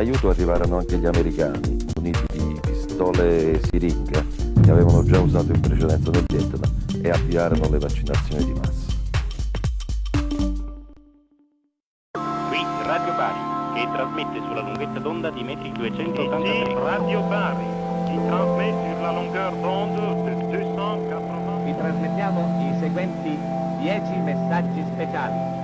aiuto arrivarono anche gli americani, muniti di pistole e siringhe, che avevano già usato in precedenza nel Vietnam, e avviarono le vaccinazioni di massa. Qui Radio Bari, che trasmette sulla lunghezza d'onda di metri 283. Ici Radio Bari, qui trasmette sulla lunghezza d'onda di 280. Vi trasmettiamo i seguenti 10 messaggi speciali.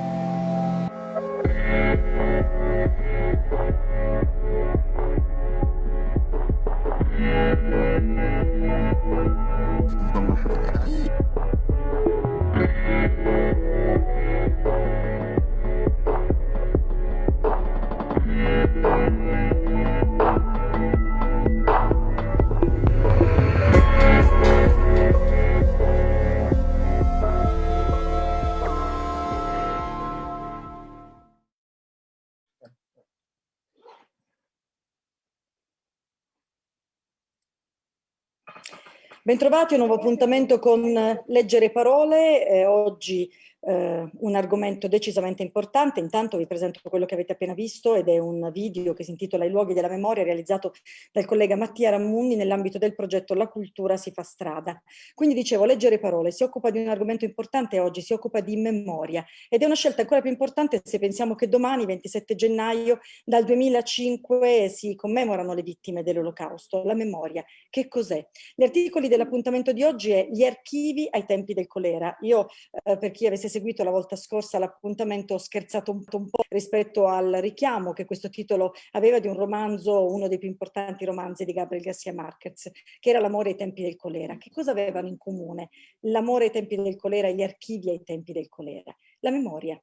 Bentrovati a un nuovo appuntamento con Leggere Parole. Eh, oggi eh, un argomento decisamente importante. Intanto vi presento quello che avete appena visto ed è un video che si intitola I luoghi della memoria realizzato dal collega Mattia Rammundi nell'ambito del progetto La cultura si fa strada. Quindi dicevo, leggere parole si occupa di un argomento importante oggi, si occupa di memoria ed è una scelta ancora più importante se pensiamo che domani, 27 gennaio, dal 2005 si commemorano le vittime dell'olocausto. La memoria, che cos'è? Gli articoli dell'appuntamento di oggi è gli archivi ai tempi del colera. Io, eh, per chi avesse seguito la volta scorsa l'appuntamento ho scherzato un un po' rispetto al richiamo che questo titolo aveva di un romanzo, uno dei più importanti romanzi di Gabriel Garcia Marquez, che era L'amore ai tempi del colera. Che cosa avevano in comune l'amore ai tempi del colera e gli archivi ai tempi del colera? La memoria.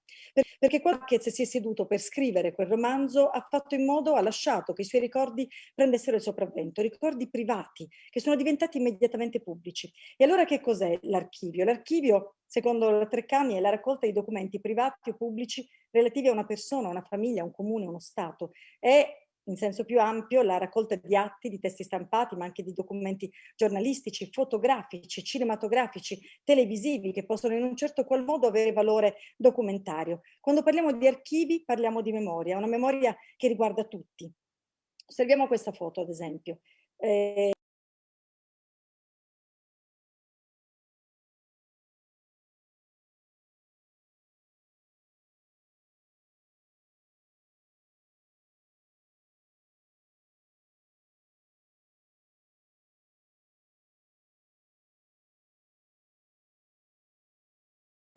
Perché Marquez si è seduto per scrivere quel romanzo ha fatto in modo, ha lasciato che i suoi ricordi prendessero il sopravvento, ricordi privati che sono diventati immediatamente pubblici. E allora che cos'è l'archivio? L'archivio secondo Treccani, è la raccolta di documenti privati o pubblici relativi a una persona, una famiglia, un comune, uno Stato. È in senso più ampio la raccolta di atti, di testi stampati, ma anche di documenti giornalistici, fotografici, cinematografici, televisivi, che possono in un certo qual modo avere valore documentario. Quando parliamo di archivi parliamo di memoria, una memoria che riguarda tutti. Osserviamo questa foto, ad esempio. Eh,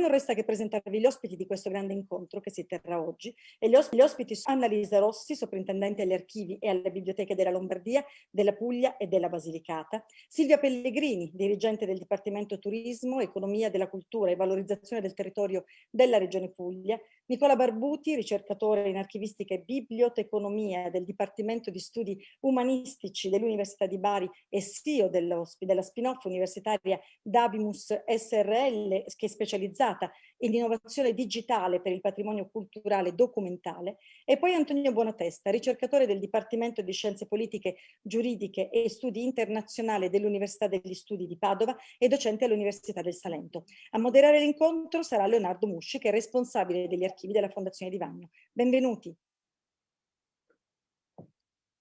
non resta che presentarvi gli ospiti di questo grande incontro che si terrà oggi. E gli, os gli ospiti sono Annalisa Rossi, soprintendente agli archivi e alle biblioteche della Lombardia, della Puglia e della Basilicata, Silvia Pellegrini, dirigente del Dipartimento Turismo, Economia della Cultura e Valorizzazione del Territorio della Regione Puglia, Nicola Barbuti, ricercatore in archivistica e biblioteconomia del Dipartimento di Studi Umanistici dell'Università di Bari e CEO della spin-off universitaria Dabimus SRL, che è specializzata in innovazione digitale per il patrimonio culturale documentale, e poi Antonio Buonatesta, ricercatore del Dipartimento di Scienze Politiche, Giuridiche e Studi Internazionali dell'Università degli Studi di Padova e docente all'Università del Salento. A moderare l'incontro sarà Leonardo Musci, che è responsabile degli archivi della Fondazione di Vagno. Benvenuti.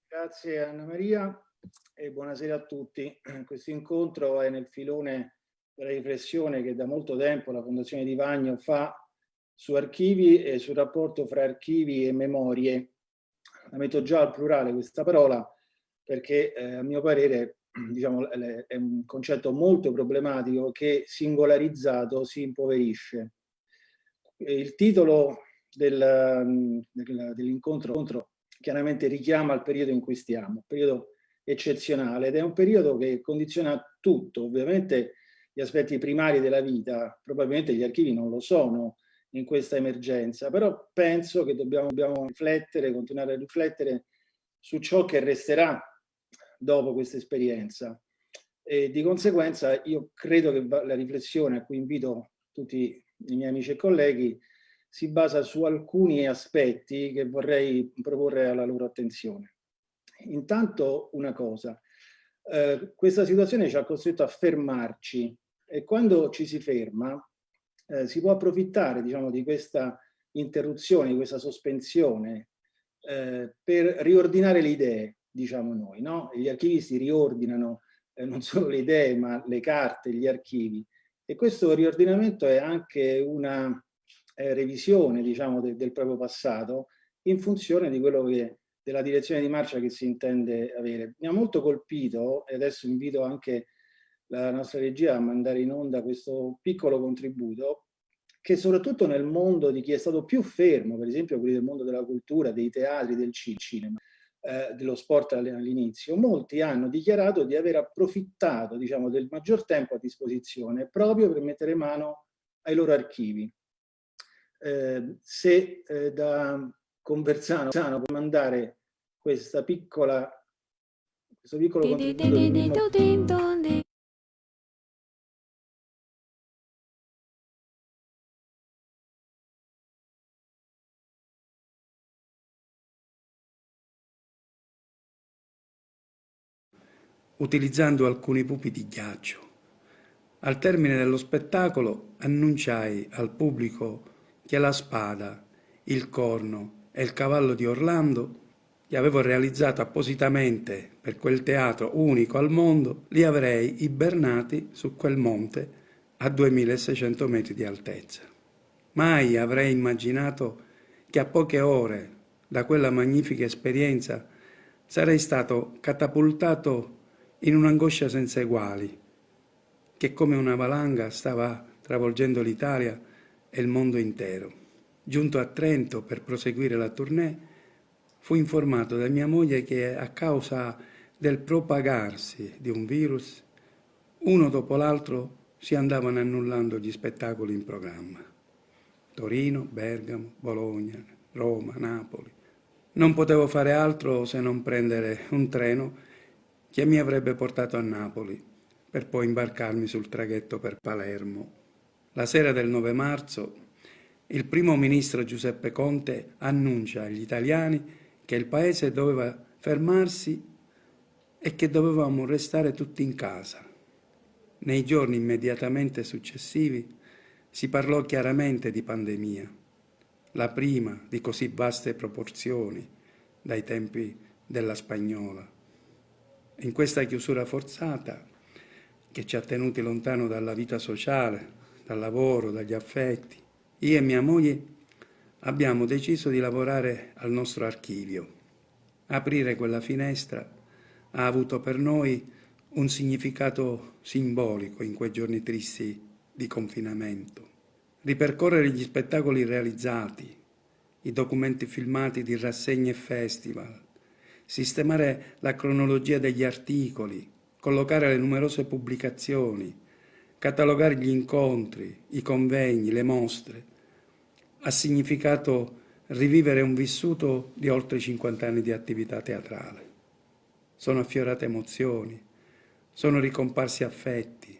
Grazie Anna Maria e buonasera a tutti. Questo incontro è nel filone della riflessione che da molto tempo la Fondazione di Vagno fa su archivi e sul rapporto fra archivi e memorie. La metto già al plurale questa parola perché eh, a mio parere diciamo, è un concetto molto problematico che singolarizzato si impoverisce. Il titolo del, del, dell'incontro chiaramente richiama il periodo in cui stiamo, un periodo eccezionale ed è un periodo che condiziona tutto, ovviamente gli aspetti primari della vita, probabilmente gli archivi non lo sono in questa emergenza, però penso che dobbiamo, dobbiamo riflettere, continuare a riflettere su ciò che resterà dopo questa esperienza. E di conseguenza io credo che la riflessione a cui invito tutti i miei amici e colleghi si basa su alcuni aspetti che vorrei proporre alla loro attenzione. Intanto una cosa, eh, questa situazione ci ha costretto a fermarci e quando ci si ferma eh, si può approfittare diciamo, di questa interruzione, di questa sospensione eh, per riordinare le idee, diciamo noi. No? Gli archivisti riordinano eh, non solo le idee, ma le carte, gli archivi. E questo riordinamento è anche una eh, revisione, diciamo, de del proprio passato in funzione di quello che della direzione di marcia che si intende avere. Mi ha molto colpito, e adesso invito anche la nostra regia a mandare in onda questo piccolo contributo, che soprattutto nel mondo di chi è stato più fermo, per esempio quelli del mondo della cultura, dei teatri, del cinema, eh, dello sport all'inizio, molti hanno dichiarato di aver approfittato diciamo, del maggior tempo a disposizione proprio per mettere mano ai loro archivi. Eh, se eh, da Conversano può mandare questa piccola questo piccolo contributo utilizzando alcuni pupi di ghiaccio. Al termine dello spettacolo annunciai al pubblico che la spada, il corno e il cavallo di Orlando, che avevo realizzato appositamente per quel teatro unico al mondo, li avrei ibernati su quel monte a 2600 metri di altezza. Mai avrei immaginato che a poche ore da quella magnifica esperienza sarei stato catapultato in un'angoscia senza eguali, che come una valanga stava travolgendo l'Italia e il mondo intero. Giunto a Trento per proseguire la tournée, fu informato da mia moglie che a causa del propagarsi di un virus, uno dopo l'altro si andavano annullando gli spettacoli in programma. Torino, Bergamo, Bologna, Roma, Napoli. Non potevo fare altro se non prendere un treno che mi avrebbe portato a Napoli, per poi imbarcarmi sul traghetto per Palermo. La sera del 9 marzo il primo ministro Giuseppe Conte annuncia agli italiani che il paese doveva fermarsi e che dovevamo restare tutti in casa. Nei giorni immediatamente successivi si parlò chiaramente di pandemia, la prima di così vaste proporzioni dai tempi della spagnola. In questa chiusura forzata, che ci ha tenuti lontano dalla vita sociale, dal lavoro, dagli affetti, io e mia moglie abbiamo deciso di lavorare al nostro archivio. Aprire quella finestra ha avuto per noi un significato simbolico in quei giorni tristi di confinamento. Ripercorrere gli spettacoli realizzati, i documenti filmati di rassegne e festival, sistemare la cronologia degli articoli, collocare le numerose pubblicazioni, catalogare gli incontri, i convegni, le mostre, ha significato rivivere un vissuto di oltre 50 anni di attività teatrale. Sono affiorate emozioni, sono ricomparsi affetti,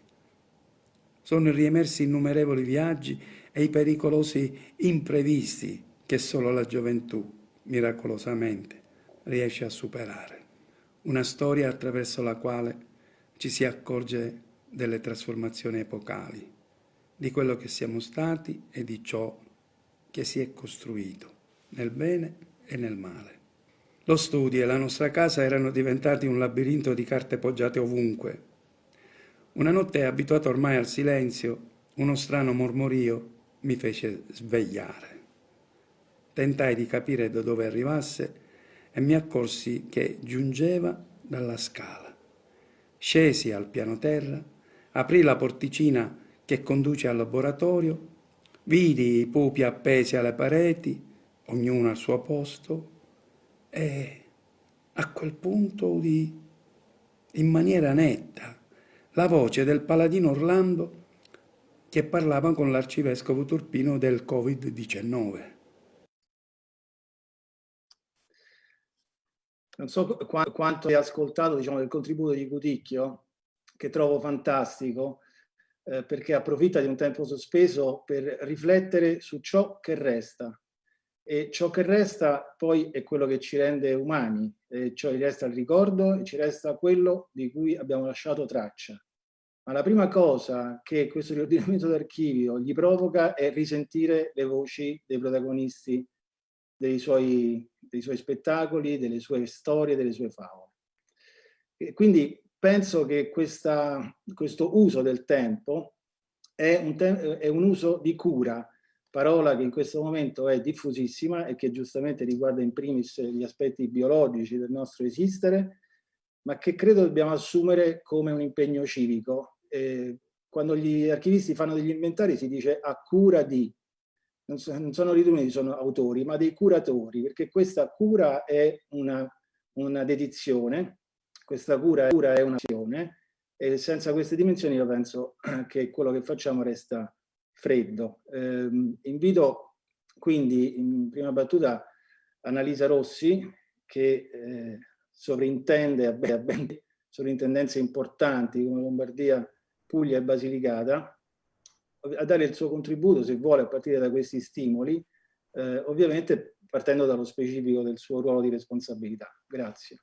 sono riemersi innumerevoli viaggi e i pericolosi imprevisti che solo la gioventù, miracolosamente, riesce a superare. Una storia attraverso la quale ci si accorge delle trasformazioni epocali, di quello che siamo stati e di ciò che si è costruito, nel bene e nel male. Lo studio e la nostra casa erano diventati un labirinto di carte poggiate ovunque. Una notte, abituato ormai al silenzio, uno strano mormorio mi fece svegliare. Tentai di capire da dove arrivasse e mi accorsi che giungeva dalla scala. Scesi al piano terra, aprì la porticina che conduce al laboratorio, vidi i pupi appesi alle pareti, ognuno al suo posto, e a quel punto udì in maniera netta la voce del paladino Orlando che parlava con l'arcivescovo turpino del Covid-19. Non so qu quanto hai ascoltato diciamo, del contributo di Cuticchio, che trovo fantastico, eh, perché approfitta di un tempo sospeso per riflettere su ciò che resta. E ciò che resta poi è quello che ci rende umani, e cioè resta il ricordo e ci resta quello di cui abbiamo lasciato traccia. Ma la prima cosa che questo riordinamento d'archivio gli provoca è risentire le voci dei protagonisti dei suoi dei suoi spettacoli, delle sue storie, delle sue favole. E quindi penso che questa, questo uso del tempo è un, te è un uso di cura, parola che in questo momento è diffusissima e che giustamente riguarda in primis gli aspetti biologici del nostro esistere, ma che credo dobbiamo assumere come un impegno civico. Eh, quando gli archivisti fanno degli inventari si dice a cura di, non, so, non sono riuniti, sono autori, ma dei curatori, perché questa cura è una, una dedizione, questa cura, cura è un'azione, e senza queste dimensioni io penso che quello che facciamo resta freddo. Eh, invito quindi in prima battuta Annalisa Rossi, che eh, sovrintende a ben sovrintendenze importanti come Lombardia, Puglia e Basilicata, a dare il suo contributo, se vuole, a partire da questi stimoli, eh, ovviamente partendo dallo specifico del suo ruolo di responsabilità. Grazie.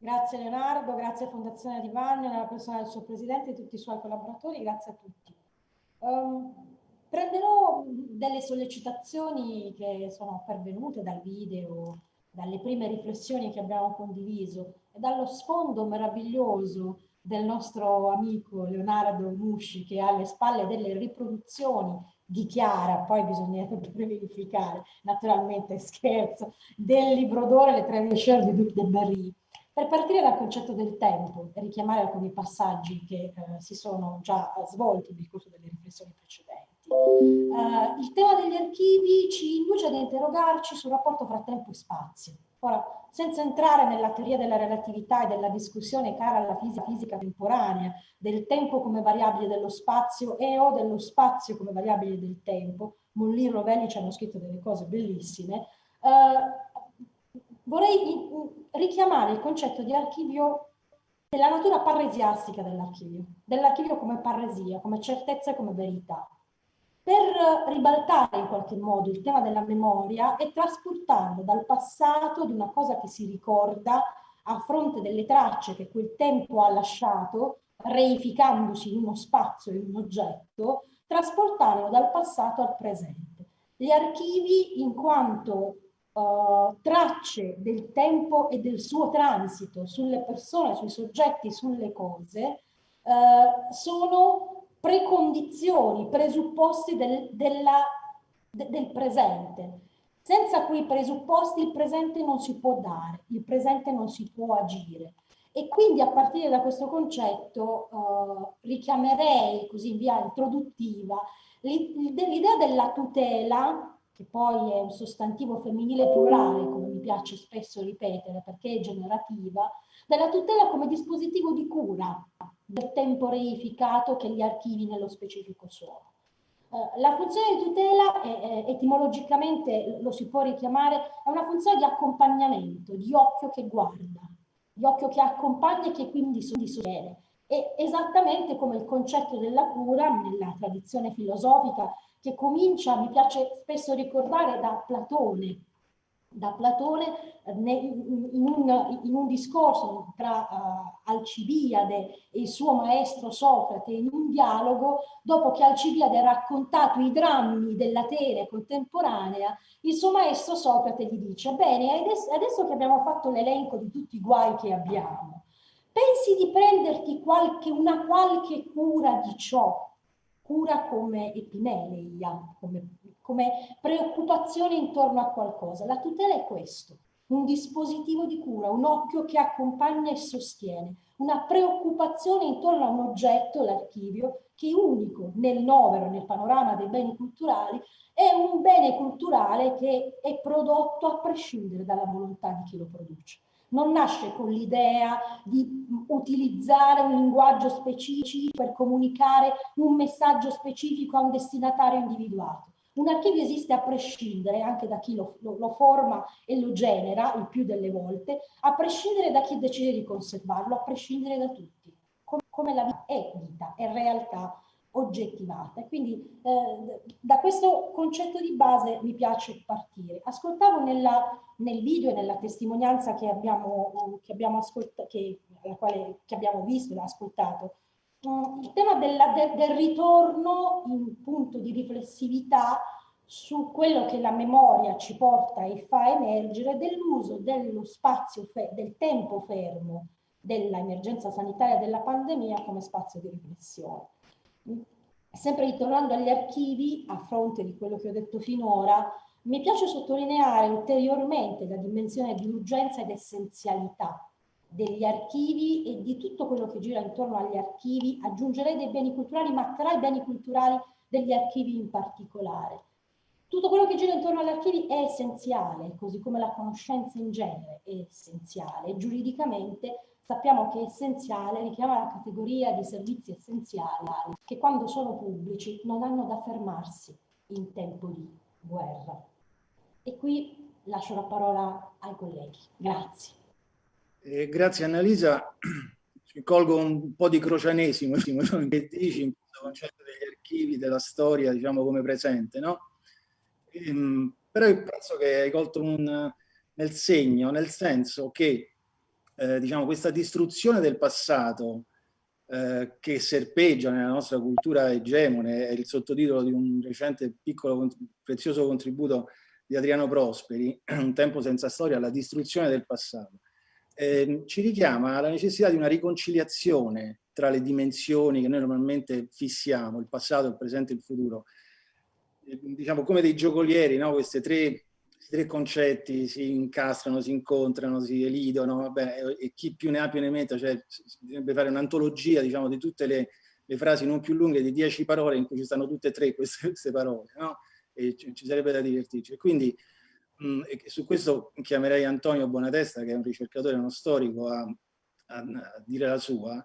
Grazie Leonardo, grazie Fondazione Di Vagno, nella persona del suo presidente e tutti i suoi collaboratori, grazie a tutti. Um, prenderò delle sollecitazioni che sono pervenute dal video dalle prime riflessioni che abbiamo condiviso e dallo sfondo meraviglioso del nostro amico Leonardo Musci che ha alle spalle delle riproduzioni di Chiara, poi bisognerebbe verificare, naturalmente scherzo, del libro d'oro Le tre Richard di Duc de Berry. Per partire dal concetto del tempo e richiamare alcuni passaggi che eh, si sono già svolti nel corso delle riflessioni precedenti. Uh, il tema degli archivi ci induce ad interrogarci sul rapporto fra tempo e spazio. Ora, senza entrare nella teoria della relatività e della discussione cara alla fisica, fisica temporanea, del tempo come variabile dello spazio e o dello spazio come variabile del tempo, Molli e Rovelli ci hanno scritto delle cose bellissime, uh, vorrei richiamare il concetto di archivio della natura parresiastica dell'archivio, dell'archivio come parresia, come certezza e come verità per ribaltare in qualche modo il tema della memoria e trasportarlo dal passato di una cosa che si ricorda a fronte delle tracce che quel tempo ha lasciato, reificandosi in uno spazio, in un oggetto, trasportarlo dal passato al presente. Gli archivi in quanto uh, tracce del tempo e del suo transito sulle persone, sui soggetti, sulle cose, uh, sono precondizioni, presupposti del, della, de, del presente. Senza quei presupposti il presente non si può dare, il presente non si può agire. E quindi a partire da questo concetto eh, richiamerei così in via introduttiva l'idea della tutela, che poi è un sostantivo femminile plurale, come mi piace spesso ripetere perché è generativa, della tutela come dispositivo di cura, del tempo reificato che gli archivi nello specifico sono. Uh, la funzione di tutela, è, etimologicamente lo si può richiamare, è una funzione di accompagnamento, di occhio che guarda, di occhio che accompagna e che quindi sostiene. È esattamente come il concetto della cura nella tradizione filosofica che comincia, mi piace spesso ricordare, da Platone, da Platone eh, in un, in un discorso tra uh, Alcibiade e il suo maestro Socrate, in un dialogo, dopo che Alcibiade ha raccontato i drammi dell'Atene contemporanea, il suo maestro Socrate gli dice, bene, adesso, che abbiamo fatto l'elenco di tutti i guai che abbiamo, pensi di prenderti qualche, una qualche cura di ciò, cura come epimeleia, come come preoccupazione intorno a qualcosa. La tutela è questo, un dispositivo di cura, un occhio che accompagna e sostiene, una preoccupazione intorno a un oggetto, l'archivio, che unico nel novero, nel panorama dei beni culturali, è un bene culturale che è prodotto a prescindere dalla volontà di chi lo produce. Non nasce con l'idea di utilizzare un linguaggio specifico per comunicare un messaggio specifico a un destinatario individuato. Un archivio esiste a prescindere anche da chi lo, lo, lo, forma e lo genera il più delle volte, a prescindere da chi decide di conservarlo, a prescindere da tutti, come, come la vita è vita, è realtà oggettivata. Quindi eh, da questo concetto di base mi piace partire. Ascoltavo nella, nel video e nella testimonianza che abbiamo, che abbiamo, che, quale, che abbiamo visto e ascoltato il tema della, de, del ritorno in punto di riflessività su quello che la memoria ci porta e fa emergere dell'uso dello spazio, del tempo fermo dell'emergenza sanitaria della pandemia come spazio di riflessione. Sempre ritornando agli archivi, a fronte di quello che ho detto finora, mi piace sottolineare ulteriormente la dimensione di urgenza ed essenzialità degli archivi e di tutto quello che gira intorno agli archivi, aggiungerei dei beni culturali, ma tra i beni culturali degli archivi in particolare. Tutto quello che gira intorno agli archivi è essenziale, così come la conoscenza in genere è essenziale. Giuridicamente sappiamo che essenziale richiama la categoria di servizi essenziali che quando sono pubblici non hanno da fermarsi in tempo di guerra. E qui lascio la parola ai colleghi. Grazie. Eh, grazie Annalisa. Colgo un po' di crocianesimo che dici in questo concetto degli archivi, della storia, diciamo come presente, no? Ehm, però io penso che hai colto un, nel segno, nel senso che eh, diciamo, questa distruzione del passato eh, che serpeggia nella nostra cultura egemone, è il sottotitolo di un recente piccolo prezioso contributo di Adriano Prosperi, Un tempo senza storia, la distruzione del passato, eh, ci richiama alla necessità di una riconciliazione tra le dimensioni che noi normalmente fissiamo, il passato, il presente e il futuro, diciamo come dei giocolieri, no? questi tre, tre, concetti si incastrano, si incontrano, si elidono, vabbè, e chi più ne ha più ne metta, cioè bisognerebbe fare un'antologia diciamo, di tutte le, le, frasi non più lunghe di dieci parole in cui ci stanno tutte e tre queste, queste parole, no? e ci, sarebbe da divertirci. Quindi mh, su questo chiamerei Antonio Bonatesta, che è un ricercatore, uno storico, a, a, a dire la sua,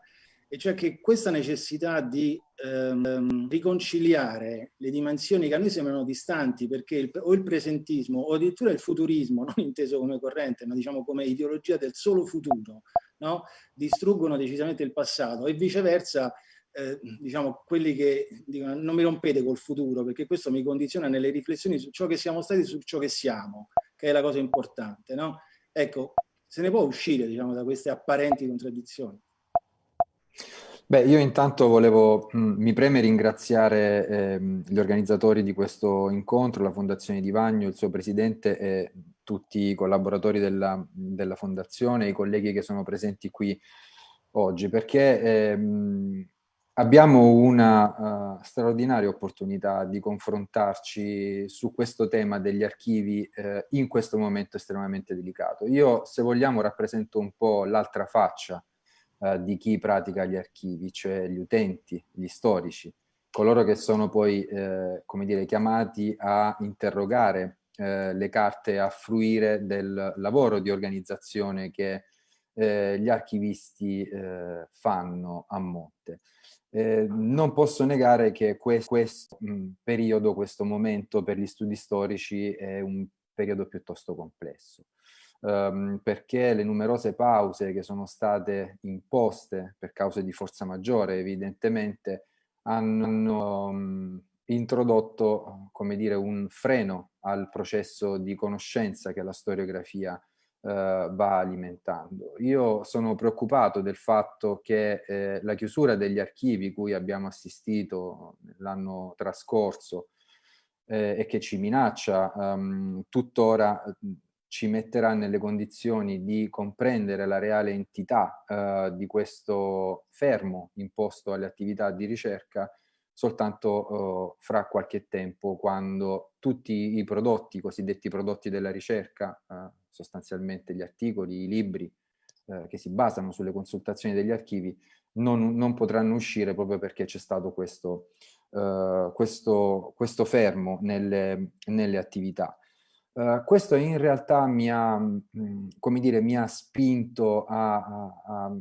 e cioè che questa necessità di ehm, riconciliare le dimensioni che a noi sembrano distanti, perché il, o il presentismo o addirittura il futurismo, non inteso come corrente, ma diciamo come ideologia del solo futuro, no? distruggono decisamente il passato e viceversa eh, diciamo, quelli che dicono non mi rompete col futuro perché questo mi condiziona nelle riflessioni su ciò che siamo stati, su ciò che siamo, che è la cosa importante. No? Ecco, se ne può uscire diciamo, da queste apparenti contraddizioni. Beh, io intanto volevo, mh, mm, mi preme ringraziare eh, gli organizzatori di questo incontro, la Fondazione Di Vagno, il suo presidente e tutti i collaboratori della, della Fondazione, i colleghi che sono presenti qui oggi, perché eh, abbiamo una uh, straordinaria opportunità di confrontarci su questo tema degli archivi eh, in questo momento estremamente delicato. Io, se vogliamo, rappresento un po' l'altra faccia eh, di chi pratica gli archivi, cioè gli utenti, gli storici, coloro che sono poi, eh, come dire, chiamati a interrogare eh, le carte, a fruire del lavoro di organizzazione che eh, gli archivisti eh, fanno a monte. Eh, non posso negare che questo, questo mh, periodo, questo momento per gli studi storici è un periodo piuttosto complesso ehm, perché le numerose pause che sono state imposte per cause di forza maggiore evidentemente hanno um, introdotto, come dire, un freno al processo di conoscenza che la storiografia eh, va alimentando. Io sono preoccupato del fatto che eh, la chiusura degli archivi cui abbiamo assistito l'anno trascorso eh, e che ci minaccia um, tuttora ci metterà nelle condizioni di comprendere la reale entità eh, di questo fermo imposto alle attività di ricerca soltanto eh, fra qualche tempo quando tutti i prodotti, i cosiddetti prodotti della ricerca, eh, sostanzialmente gli articoli, i libri eh, che si basano sulle consultazioni degli archivi, non, non potranno uscire proprio perché c'è stato questo, eh, questo, questo fermo nelle, nelle attività. Uh, questo in realtà mi ha, mm, come dire, mi ha spinto a, a, a,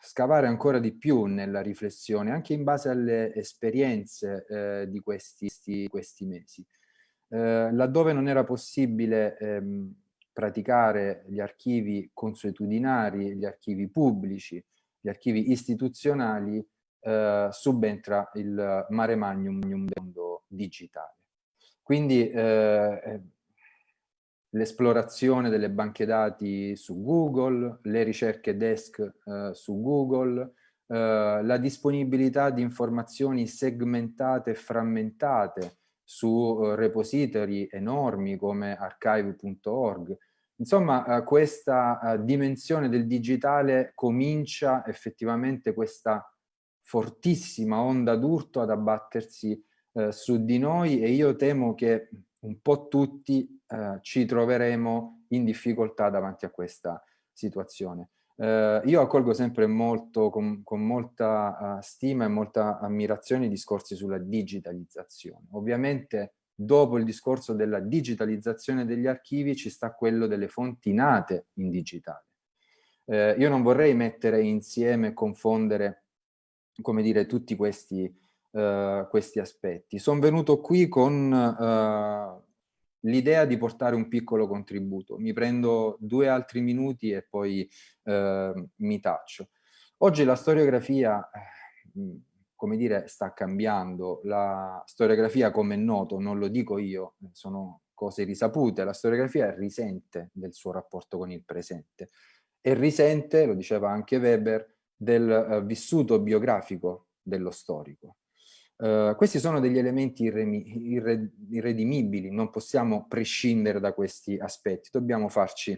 scavare ancora di più nella riflessione, anche in base alle esperienze eh, di questi, questi mesi. Eh, laddove non era possibile ehm, praticare gli archivi consuetudinari, gli archivi pubblici, gli archivi istituzionali, eh, subentra il mare magnum del mondo digitale. Quindi eh, l'esplorazione delle banche dati su Google, le ricerche desk eh, su Google, eh, la disponibilità di informazioni segmentate e frammentate su eh, repository enormi come archive.org. Insomma, eh, questa eh, dimensione del digitale comincia effettivamente questa fortissima onda d'urto ad abbattersi eh, su di noi e io temo che un po' tutti eh, ci troveremo in difficoltà davanti a questa situazione. Eh, io accolgo sempre molto, con, con molta uh, stima e molta ammirazione i discorsi sulla digitalizzazione. Ovviamente dopo il discorso della digitalizzazione degli archivi ci sta quello delle fonti nate in digitale. Eh, io non vorrei mettere insieme confondere, come dire, tutti questi, uh, questi aspetti. Sono venuto qui con uh, l'idea di portare un piccolo contributo. Mi prendo due altri minuti e poi eh, mi taccio. Oggi la storiografia, eh, come dire, sta cambiando. La storiografia, come è noto, non lo dico io, sono cose risapute, la storiografia risente del suo rapporto con il presente e risente, lo diceva anche Weber, del uh, vissuto biografico dello storico. Uh, questi sono degli elementi irre irredimibili, non possiamo prescindere da questi aspetti, dobbiamo farci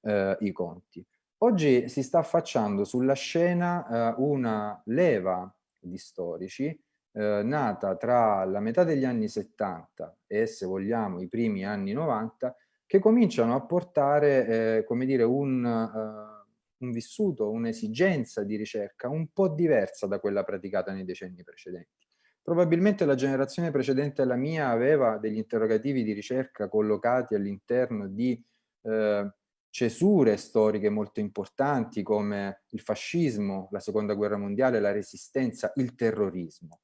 uh, i conti. Oggi si sta affacciando sulla scena uh, una leva di storici nata tra la metà degli anni 70 e, se vogliamo, i primi anni 90, che cominciano a portare, come dire, un, un vissuto, un'esigenza di ricerca un po' diversa da quella praticata nei decenni precedenti. Probabilmente la generazione precedente alla mia aveva degli interrogativi di ricerca collocati all'interno di eh, cesure storiche molto importanti come il fascismo, la seconda guerra mondiale, la resistenza, il terrorismo.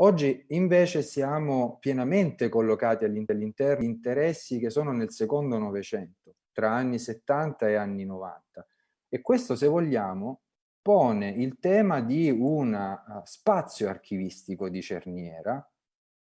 Oggi invece siamo pienamente collocati all'interno di interessi che sono nel secondo Novecento, tra anni 70 e anni 90. E questo, se vogliamo, pone il tema di un uh, spazio archivistico di cerniera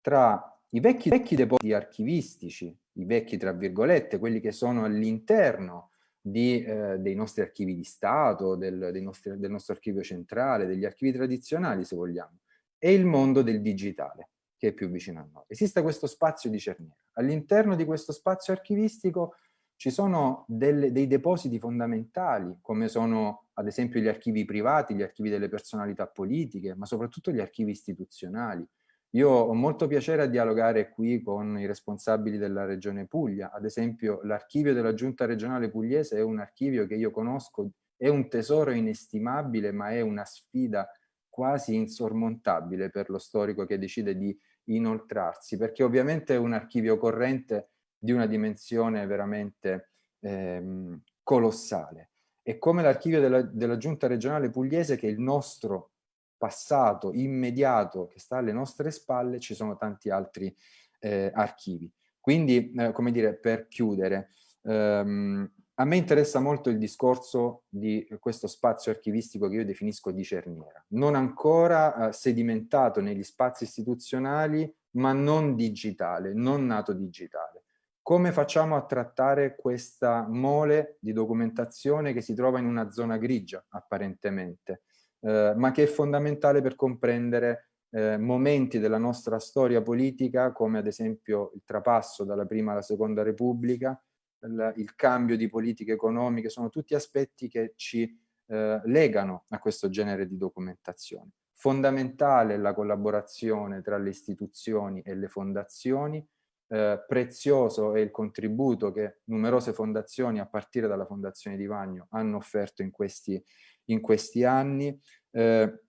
tra i vecchi, vecchi depositi archivistici, i vecchi tra virgolette, quelli che sono all'interno eh, dei nostri archivi di Stato, del, nostri, del nostro archivio centrale, degli archivi tradizionali se vogliamo, e il mondo del digitale che è più vicino a noi. Esiste questo spazio di cerniera. All'interno di questo spazio archivistico ci sono delle, dei depositi fondamentali, come sono ad esempio gli archivi privati, gli archivi delle personalità politiche, ma soprattutto gli archivi istituzionali. Io ho molto piacere a dialogare qui con i responsabili della Regione Puglia. Ad esempio, l'archivio della Giunta regionale pugliese è un archivio che io conosco, è un tesoro inestimabile, ma è una sfida quasi insormontabile per lo storico che decide di inoltrarsi, perché ovviamente un archivio corrente di una dimensione veramente ehm, colossale. E come l'archivio della, della Giunta regionale pugliese, che è il nostro passato immediato che sta alle nostre spalle, ci sono tanti altri eh, archivi. Quindi, eh, come dire, per chiudere, ehm, a me interessa molto il discorso di questo spazio archivistico che io definisco di cerniera, non ancora eh, sedimentato negli spazi istituzionali, ma non digitale, non nato digitale. Come facciamo a trattare questa mole di documentazione che si trova in una zona grigia, apparentemente, eh, ma che è fondamentale per comprendere eh, momenti della nostra storia politica, come ad esempio il trapasso dalla prima alla seconda repubblica, il, il cambio di politiche economiche, sono tutti aspetti che ci eh, legano a questo genere di documentazione. Fondamentale la collaborazione tra le istituzioni e le fondazioni, eh, prezioso è il contributo che numerose fondazioni, a partire dalla Fondazione di Vagno, hanno offerto in questi, in questi anni. Eh,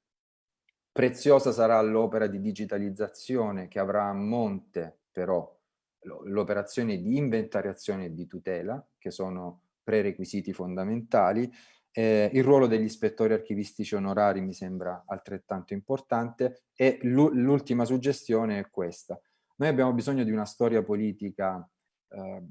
preziosa sarà l'opera di digitalizzazione che avrà a monte però l'operazione di inventariazione e di tutela, che sono prerequisiti fondamentali, eh, il ruolo degli ispettori archivistici onorari mi sembra altrettanto importante e l'ultima suggestione è questa. Noi abbiamo bisogno di una storia politica eh,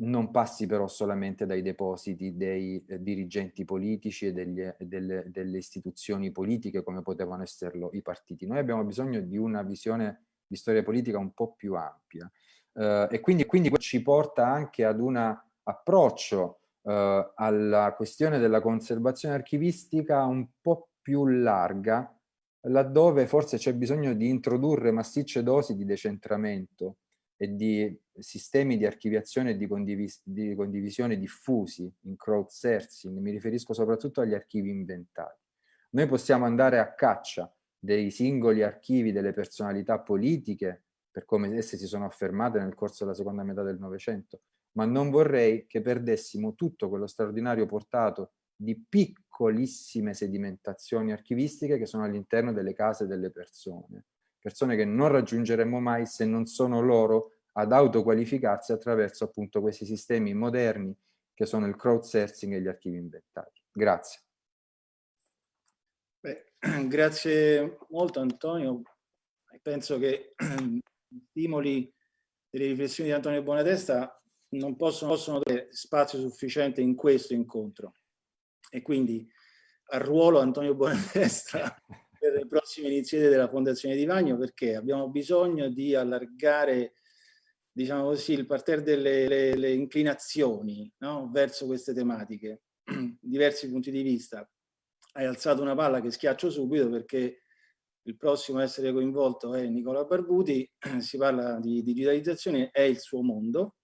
non passi però solamente dai depositi dei eh, dirigenti politici e degli, delle, delle, istituzioni politiche come potevano esserlo i partiti. Noi abbiamo bisogno di una visione di storia politica un po' più ampia eh, e quindi, quindi ci porta anche ad un approccio eh, alla questione della conservazione archivistica un po' più larga laddove forse c'è bisogno di introdurre massicce dosi di decentramento e di sistemi di archiviazione e di, condivis di condivisione diffusi in crowdsourcing, mi riferisco soprattutto agli archivi inventati. Noi possiamo andare a caccia dei singoli archivi delle personalità politiche, per come esse si sono affermate nel corso della seconda metà del Novecento, ma non vorrei che perdessimo tutto quello straordinario portato di piccolissime sedimentazioni archivistiche che sono all'interno delle case delle persone persone che non raggiungeremo mai se non sono loro ad autoqualificarsi attraverso appunto questi sistemi moderni che sono il crowdsourcing e gli archivi inventati. Grazie. Beh, grazie molto Antonio. Penso che gli stimoli delle riflessioni di Antonio Bonatesta non possono, possono avere spazio sufficiente in questo incontro. E quindi al ruolo Antonio Bonatesta per le prossime iniziative della Fondazione Di Vagno perché abbiamo bisogno di allargare diciamo così, il parterre delle le, le inclinazioni no? verso queste tematiche, diversi punti di vista. Hai alzato una palla che schiaccio subito perché il prossimo a essere coinvolto è Nicola Barbuti, si parla di digitalizzazione, è il suo mondo,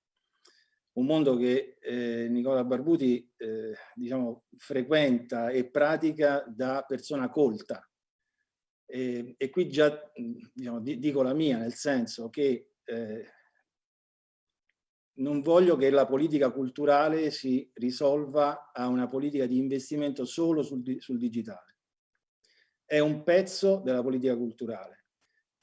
un mondo che eh, Nicola Barbuti eh, diciamo, frequenta e pratica da persona colta, e, e qui già diciamo, dico la mia, nel senso che eh, non voglio che la politica culturale si risolva a una politica di investimento solo sul, sul digitale. È un pezzo della politica culturale,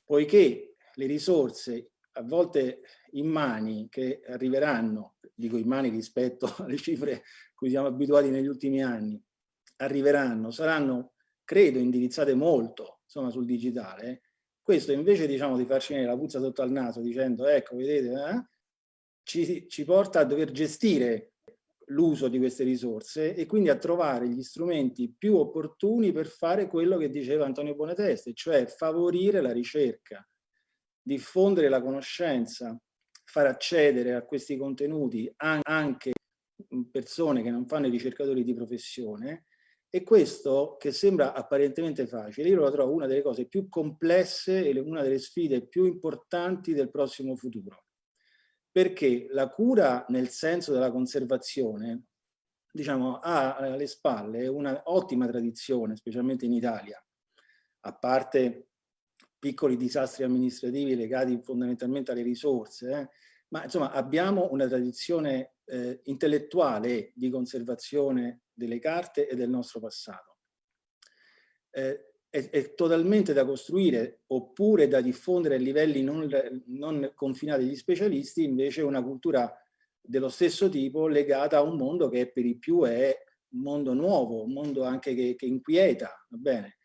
poiché le risorse a volte in mani che arriveranno, dico in mani rispetto alle cifre cui siamo abituati negli ultimi anni, arriveranno, saranno, credo, indirizzate molto insomma, sul digitale, questo invece diciamo, di farci venire la puzza sotto al naso dicendo ecco vedete eh, ci, ci porta a dover gestire l'uso di queste risorse e quindi a trovare gli strumenti più opportuni per fare quello che diceva Antonio Bonateste, cioè favorire la ricerca, diffondere la conoscenza, far accedere a questi contenuti anche persone che non fanno i ricercatori di professione e questo, che sembra apparentemente facile, io lo trovo una delle cose più complesse e una delle sfide più importanti del prossimo futuro. Perché la cura nel senso della conservazione, diciamo, ha alle spalle una ottima tradizione, specialmente in Italia, a parte piccoli disastri amministrativi legati fondamentalmente alle risorse, eh, ma insomma abbiamo una tradizione eh, intellettuale di conservazione delle carte e del nostro passato. Eh, è, è, totalmente da costruire oppure da diffondere a livelli non, non confinati agli specialisti invece una cultura dello stesso tipo legata a un mondo che per i più è un mondo nuovo, un mondo anche che, che inquieta, va bene?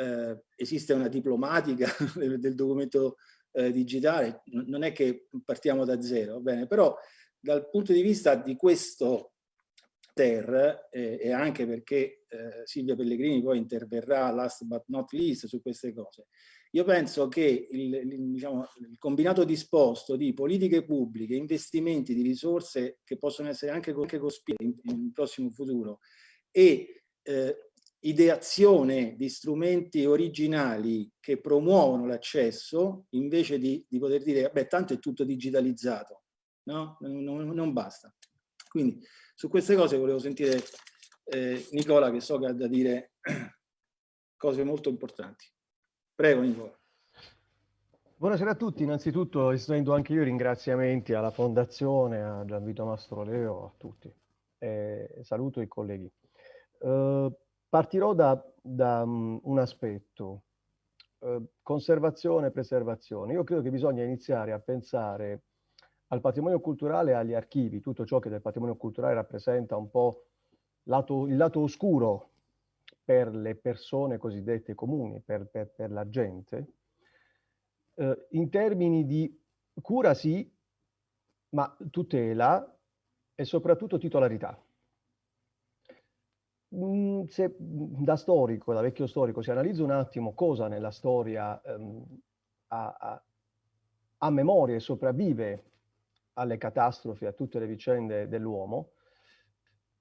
Eh, esiste una diplomatica del, documento eh, digitale, non è che partiamo da zero, bene? Però dal punto di vista di questo ter eh, e anche perché eh, Silvia Pellegrini poi interverrà last but not least su queste cose. Io penso che il, il, diciamo, il combinato disposto di politiche pubbliche, investimenti di risorse che possono essere anche, anche cospicue in, in prossimo futuro e eh, ideazione di strumenti originali che promuovono l'accesso invece di, di, poter dire beh tanto è tutto digitalizzato no? non, non basta quindi su queste cose volevo sentire eh, Nicola che so che ha da dire cose molto importanti. Prego Nicola. Buonasera a tutti, innanzitutto estendo anche io ringraziamenti alla Fondazione, a Gianvito Mastroleo, a tutti. Eh, saluto i colleghi. Eh, partirò da, da um, un aspetto, eh, conservazione e preservazione. Io credo che bisogna iniziare a pensare al patrimonio culturale e agli archivi, tutto ciò che del patrimonio culturale rappresenta un po' lato, il lato oscuro per le persone cosiddette comuni, per, per, per la gente, eh, in termini di cura sì, ma tutela e soprattutto titolarità. Mm, se da storico, da vecchio storico, si analizza un attimo cosa nella storia ehm, ha, ha, ha memoria e sopravvive alle catastrofi, a tutte le vicende dell'uomo,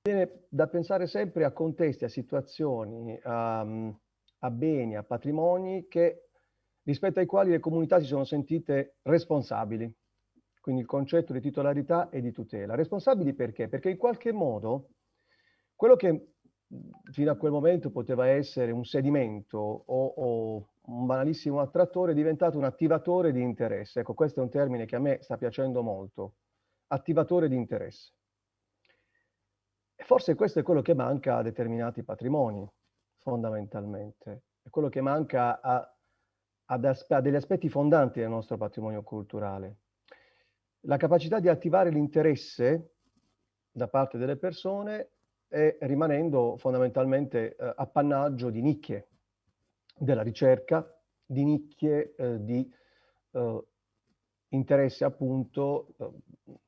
viene da pensare sempre a contesti, a situazioni, a, a beni, a patrimoni che, rispetto ai quali le comunità si sono sentite responsabili. Quindi il concetto di titolarità e di tutela. Responsabili perché? Perché in qualche modo quello che fino a quel momento poteva essere un sedimento o, o un banalissimo attrattore è diventato un attivatore di interesse. Ecco, questo è un termine che a me sta piacendo molto. Attivatore di interesse. E forse questo è quello che manca a determinati patrimoni, fondamentalmente. È quello che manca a, a, a degli aspetti fondanti del nostro patrimonio culturale. La capacità di attivare l'interesse da parte delle persone è rimanendo fondamentalmente eh, appannaggio di nicchie della ricerca, di nicchie eh, di eh, interesse appunto eh,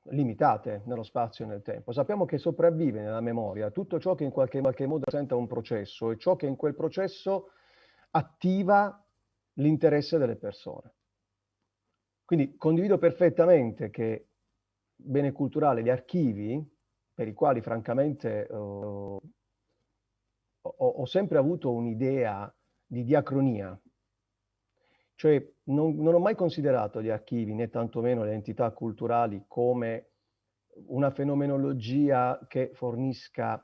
limitate nello spazio e nel tempo. Sappiamo che sopravvive nella memoria tutto ciò che in qualche, qualche modo rappresenta un processo e ciò che in quel processo attiva l'interesse delle persone. Quindi condivido perfettamente che bene culturale, gli archivi, per i quali francamente uh, ho, ho, sempre avuto un'idea di diacronia, cioè non, non, ho mai considerato gli archivi né tantomeno le entità culturali come una fenomenologia che fornisca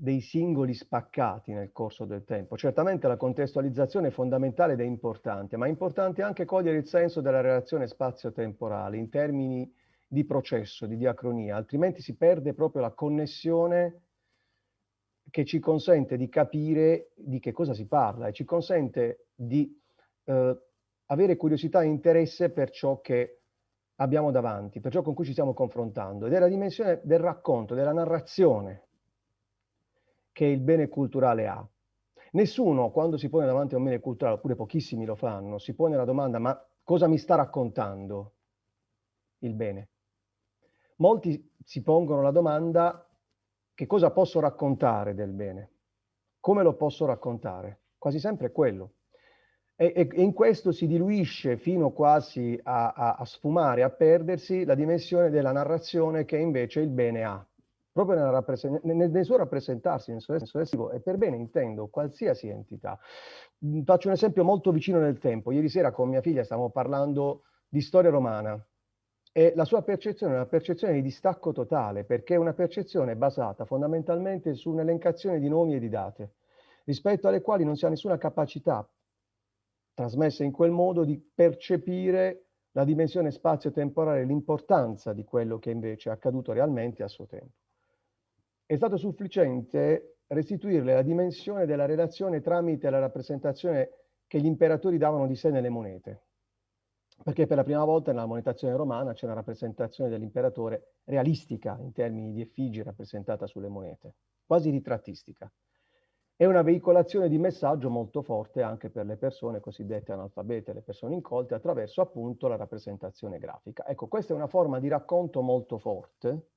dei singoli spaccati nel corso del tempo. Certamente la contestualizzazione è fondamentale ed è importante, ma è importante anche cogliere il senso della relazione spazio-temporale in termini di processo, di diacronia, altrimenti si perde proprio la connessione che ci consente di capire di che cosa si parla e ci consente di eh, avere curiosità e interesse per ciò che abbiamo davanti, per ciò con cui ci stiamo confrontando. Ed è la dimensione del racconto, della narrazione che il bene culturale ha. Nessuno, quando si pone davanti a un bene culturale, oppure pochissimi lo fanno, si pone la domanda ma cosa mi sta raccontando il bene? Molti si pongono la domanda che cosa posso raccontare del bene? Come lo posso raccontare? Quasi sempre quello. E, e, e in questo si diluisce fino quasi a, a, a, sfumare, a perdersi la dimensione della narrazione che invece il bene ha. Proprio nel, nel, nel suo rappresentarsi, nel suo senso espressivo, e per bene intendo qualsiasi entità. Faccio un esempio molto vicino nel tempo. Ieri sera con mia figlia stavamo parlando di storia romana e la sua percezione è una percezione di distacco totale, perché è una percezione basata fondamentalmente su un'elencazione di nomi e di date, rispetto alle quali non si ha nessuna capacità trasmessa in quel modo di percepire la dimensione spazio-temporale, l'importanza di quello che invece è accaduto realmente a suo tempo. È stato sufficiente restituirle la dimensione della relazione tramite la rappresentazione che gli imperatori davano di sé nelle monete perché per la prima volta nella monetazione romana c'è una rappresentazione dell'imperatore realistica in termini di effigie rappresentata sulle monete, quasi ritrattistica. È una veicolazione di messaggio molto forte anche per le persone cosiddette analfabete, le persone incolte, attraverso appunto la rappresentazione grafica. Ecco, questa è una forma di racconto molto forte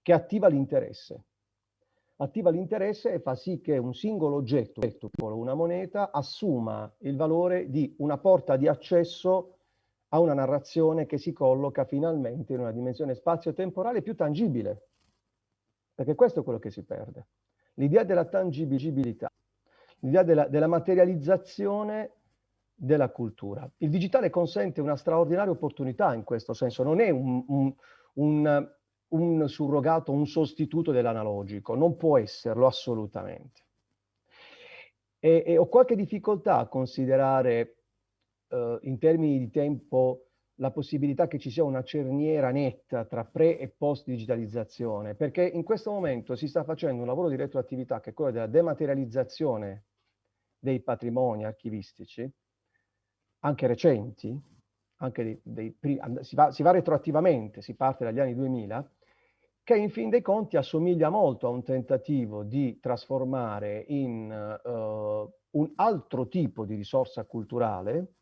che attiva l'interesse. Attiva l'interesse e fa sì che un singolo oggetto, una moneta, assuma il valore di una porta di accesso a una narrazione che si colloca finalmente in una dimensione spazio-temporale più tangibile, perché questo è quello che si perde. L'idea della tangibilità, l'idea della, della materializzazione della cultura. Il digitale consente una straordinaria opportunità in questo senso, non è un, un, un, un surrogato, un sostituto dell'analogico, non può esserlo assolutamente. E, e ho qualche difficoltà a considerare eh, in termini di tempo la possibilità che ci sia una cerniera netta tra pre e post digitalizzazione, perché in questo momento si sta facendo un lavoro di retroattività che è quello della dematerializzazione dei patrimoni archivistici, anche recenti, anche dei, dei, si, va, si va retroattivamente, si parte dagli anni 2000, che in fin dei conti assomiglia molto a un tentativo di trasformare in uh, un altro tipo di risorsa culturale,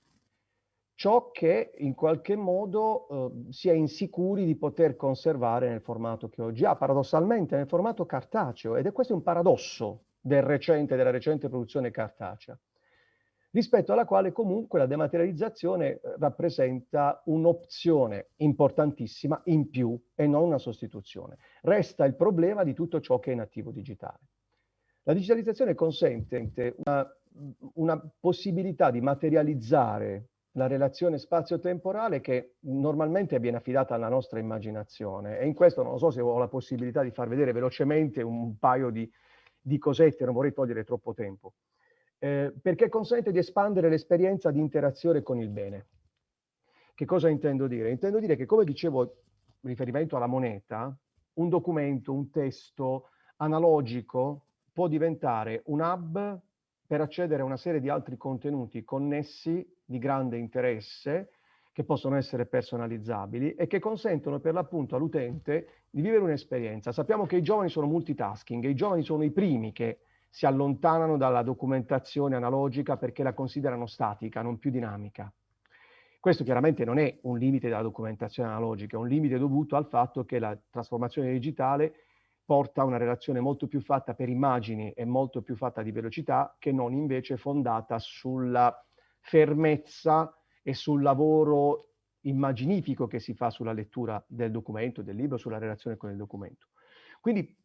ciò che in qualche modo eh, si è insicuri di poter conservare nel formato che oggi ha, paradossalmente nel formato cartaceo, ed è questo un paradosso del recente, della recente produzione cartacea, rispetto alla quale comunque la dematerializzazione eh, rappresenta un'opzione importantissima in più e non una sostituzione. Resta il problema di tutto ciò che è in attivo digitale. La digitalizzazione consente una una possibilità di materializzare la relazione spazio-temporale che normalmente viene affidata alla nostra immaginazione e in questo non so se ho la possibilità di far vedere velocemente un paio di, di cosette, non vorrei togliere troppo tempo, eh, perché consente di espandere l'esperienza di interazione con il bene. Che cosa intendo dire? Intendo dire che, come dicevo in riferimento alla moneta, un documento, un testo analogico può diventare un hub per accedere a una serie di altri contenuti connessi di grande interesse che possono essere personalizzabili e che consentono per l'appunto all'utente di vivere un'esperienza. Sappiamo che i giovani sono multitasking e i giovani sono i primi che si allontanano dalla documentazione analogica perché la considerano statica, non più dinamica. Questo chiaramente non è un limite della documentazione analogica, è un limite dovuto al fatto che la trasformazione digitale porta a una relazione molto più fatta per immagini e molto più fatta di velocità che non invece fondata sulla fermezza e sul lavoro immaginifico che si fa sulla lettura del documento, del libro, sulla relazione con il documento. Quindi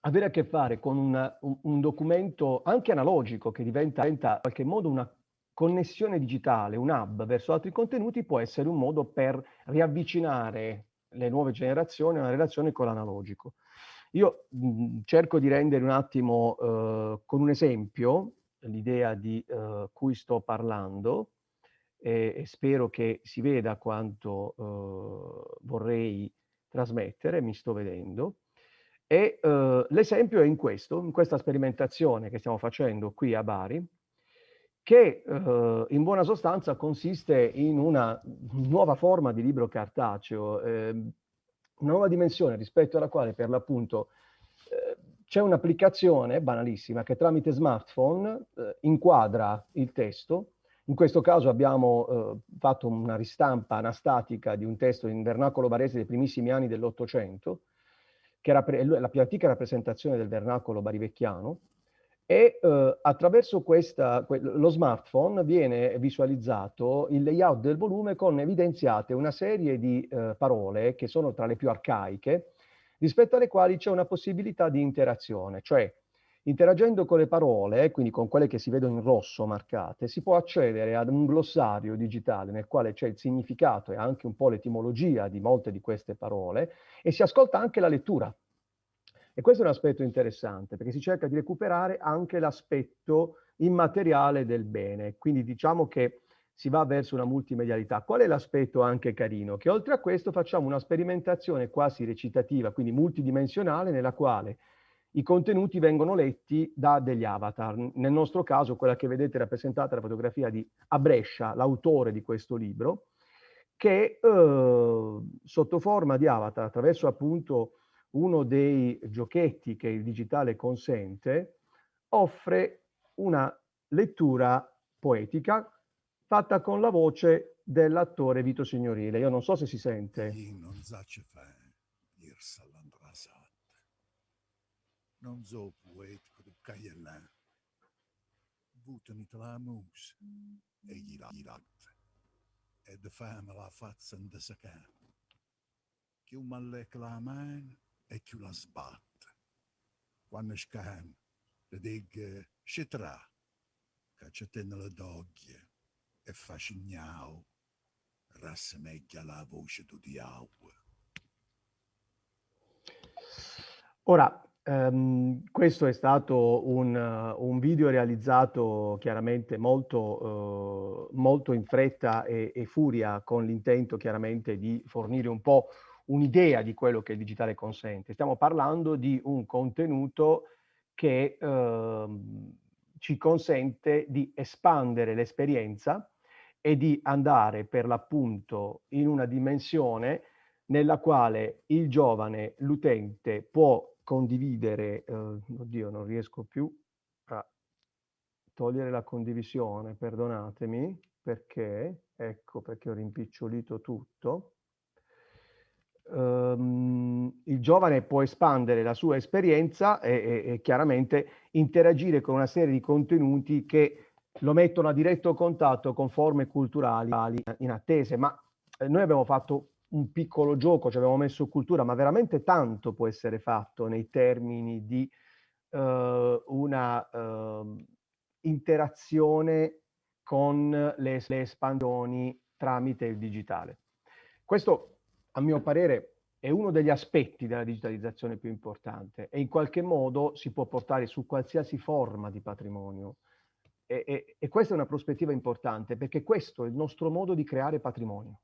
avere a che fare con una, un, un, documento anche analogico che diventa, diventa in qualche modo una connessione digitale, un hub verso altri contenuti può essere un modo per riavvicinare le nuove generazioni a una relazione con l'analogico. Io mh, cerco di rendere un attimo eh, con un esempio l'idea di eh, cui sto parlando e, e, spero che si veda quanto eh, vorrei trasmettere, mi sto vedendo. E eh, l'esempio è in questo, in questa sperimentazione che stiamo facendo qui a Bari, che eh, in buona sostanza consiste in una nuova forma di libro cartaceo, eh, una nuova dimensione rispetto alla quale per l'appunto c'è un'applicazione banalissima che tramite smartphone eh, inquadra il testo. In questo caso abbiamo eh, fatto una ristampa anastatica di un testo in vernacolo barese dei primissimi anni dell'Ottocento, che era la più antica rappresentazione del vernacolo barivecchiano, e eh, attraverso questa, lo smartphone viene visualizzato il layout del volume con evidenziate una serie di eh, parole che sono tra le più arcaiche, rispetto alle quali c'è una possibilità di interazione, cioè interagendo con le parole, quindi con quelle che si vedono in rosso marcate, si può accedere ad un glossario digitale nel quale c'è il significato e anche un po' l'etimologia di molte di queste parole e si ascolta anche la lettura e questo è un aspetto interessante perché si cerca di recuperare anche l'aspetto immateriale del bene. Quindi diciamo che si va verso una multimedialità. Qual è l'aspetto anche carino? Che oltre a questo facciamo una sperimentazione quasi recitativa, quindi multidimensionale, nella quale i contenuti vengono letti da degli avatar. Nel nostro caso, quella che vedete rappresentata è la fotografia di Abrescia, l'autore di questo libro, che eh, sotto forma di avatar, attraverso appunto uno dei giochetti che il digitale consente, offre una lettura poetica fatta con la voce dell'attore Vito Signorile. Io non so se si sente. Non so poetico di Cagliellà. Butami tra la mus e gli latte. E de fame la faccia in de sacà. Che un mallecca la mano e chi la sbatte. Quando scan, le che c'è te nella doglie e fa scignao, rassemeglia la voce du diavolo. Ora, Um, questo è stato un, uh, un, video realizzato chiaramente molto, uh, molto in fretta e, e, furia con l'intento chiaramente di fornire un po' un'idea di quello che il digitale consente. Stiamo parlando di un contenuto che eh, ci consente di espandere l'esperienza e di andare per l'appunto in una dimensione nella quale il giovane, l'utente, può condividere, eh, oddio non riesco più a togliere la condivisione, perdonatemi, perché, ecco perché ho rimpicciolito tutto, um, il giovane può espandere la sua esperienza e, e, e, chiaramente interagire con una serie di contenuti che lo mettono a diretto contatto con forme culturali inattese. Ma eh, noi abbiamo fatto un piccolo gioco, ci abbiamo messo cultura, ma veramente tanto può essere fatto nei termini di uh, una uh, interazione con le, le espansioni tramite il digitale. Questo, a mio parere, è uno degli aspetti della digitalizzazione più importante e in qualche modo si può portare su qualsiasi forma di patrimonio. E, e, e questa è una prospettiva importante perché questo è il nostro modo di creare patrimonio.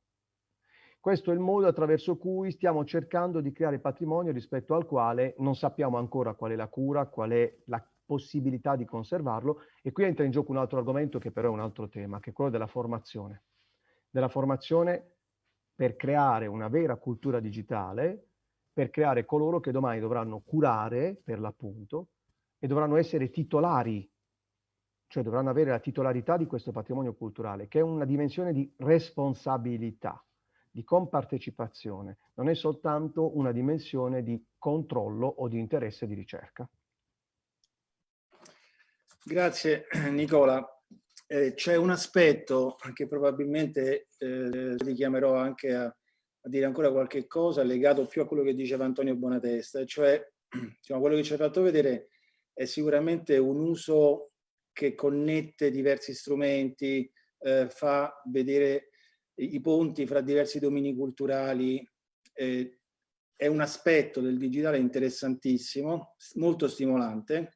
Questo è il modo attraverso cui stiamo cercando di creare patrimonio rispetto al quale non sappiamo ancora qual è la cura, qual è la possibilità di conservarlo e qui entra in gioco un altro argomento che però è un altro tema, che è quello della formazione. Della formazione per creare una vera cultura digitale, per creare coloro che domani dovranno curare, per l'appunto, e dovranno essere titolari, cioè dovranno avere la titolarità di questo patrimonio culturale, che è una dimensione di responsabilità di compartecipazione, non è soltanto una dimensione di controllo o di interesse di ricerca. Grazie Nicola. Eh, C'è un aspetto che probabilmente eh, richiamerò anche a, a, dire ancora qualche cosa legato più a quello che diceva Antonio Bonatesta, cioè diciamo, quello che ci ha fatto vedere è sicuramente un uso che connette diversi strumenti, eh, fa vedere i ponti fra diversi domini culturali eh, è un aspetto del digitale interessantissimo, molto stimolante.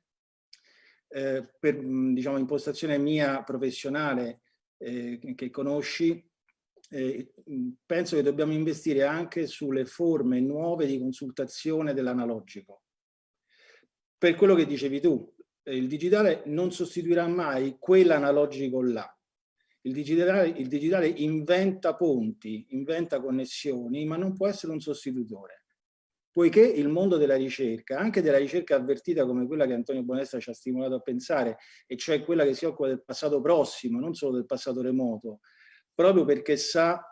Eh, per diciamo, impostazione mia professionale eh, che conosci, eh, penso che dobbiamo investire anche sulle forme nuove di consultazione dell'analogico. Per quello che dicevi tu, il digitale non sostituirà mai quell'analogico là, il digitale, il digitale inventa ponti, inventa connessioni, ma non può essere un sostitutore. Poiché il mondo della ricerca, anche della ricerca avvertita come quella che Antonio Bonesta ci ha stimolato a pensare, e cioè quella che si occupa del passato prossimo, non solo del passato remoto, proprio perché sa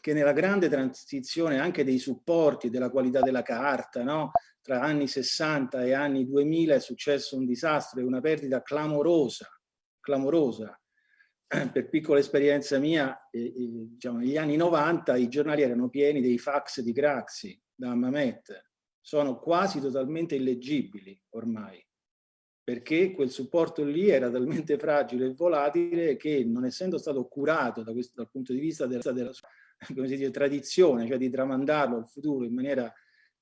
che nella grande transizione anche dei supporti, della qualità della carta, no? tra anni 60 e anni 2000 è successo un disastro e una perdita clamorosa, clamorosa per piccola esperienza mia, eh, eh, diciamo, negli anni 90 i giornali erano pieni dei fax di Craxi da Mamet. Sono quasi totalmente illeggibili ormai, perché quel supporto lì era talmente fragile e volatile che non essendo stato curato da questo, dal punto di vista della, della come si dice, tradizione, cioè di tramandarlo al futuro in maniera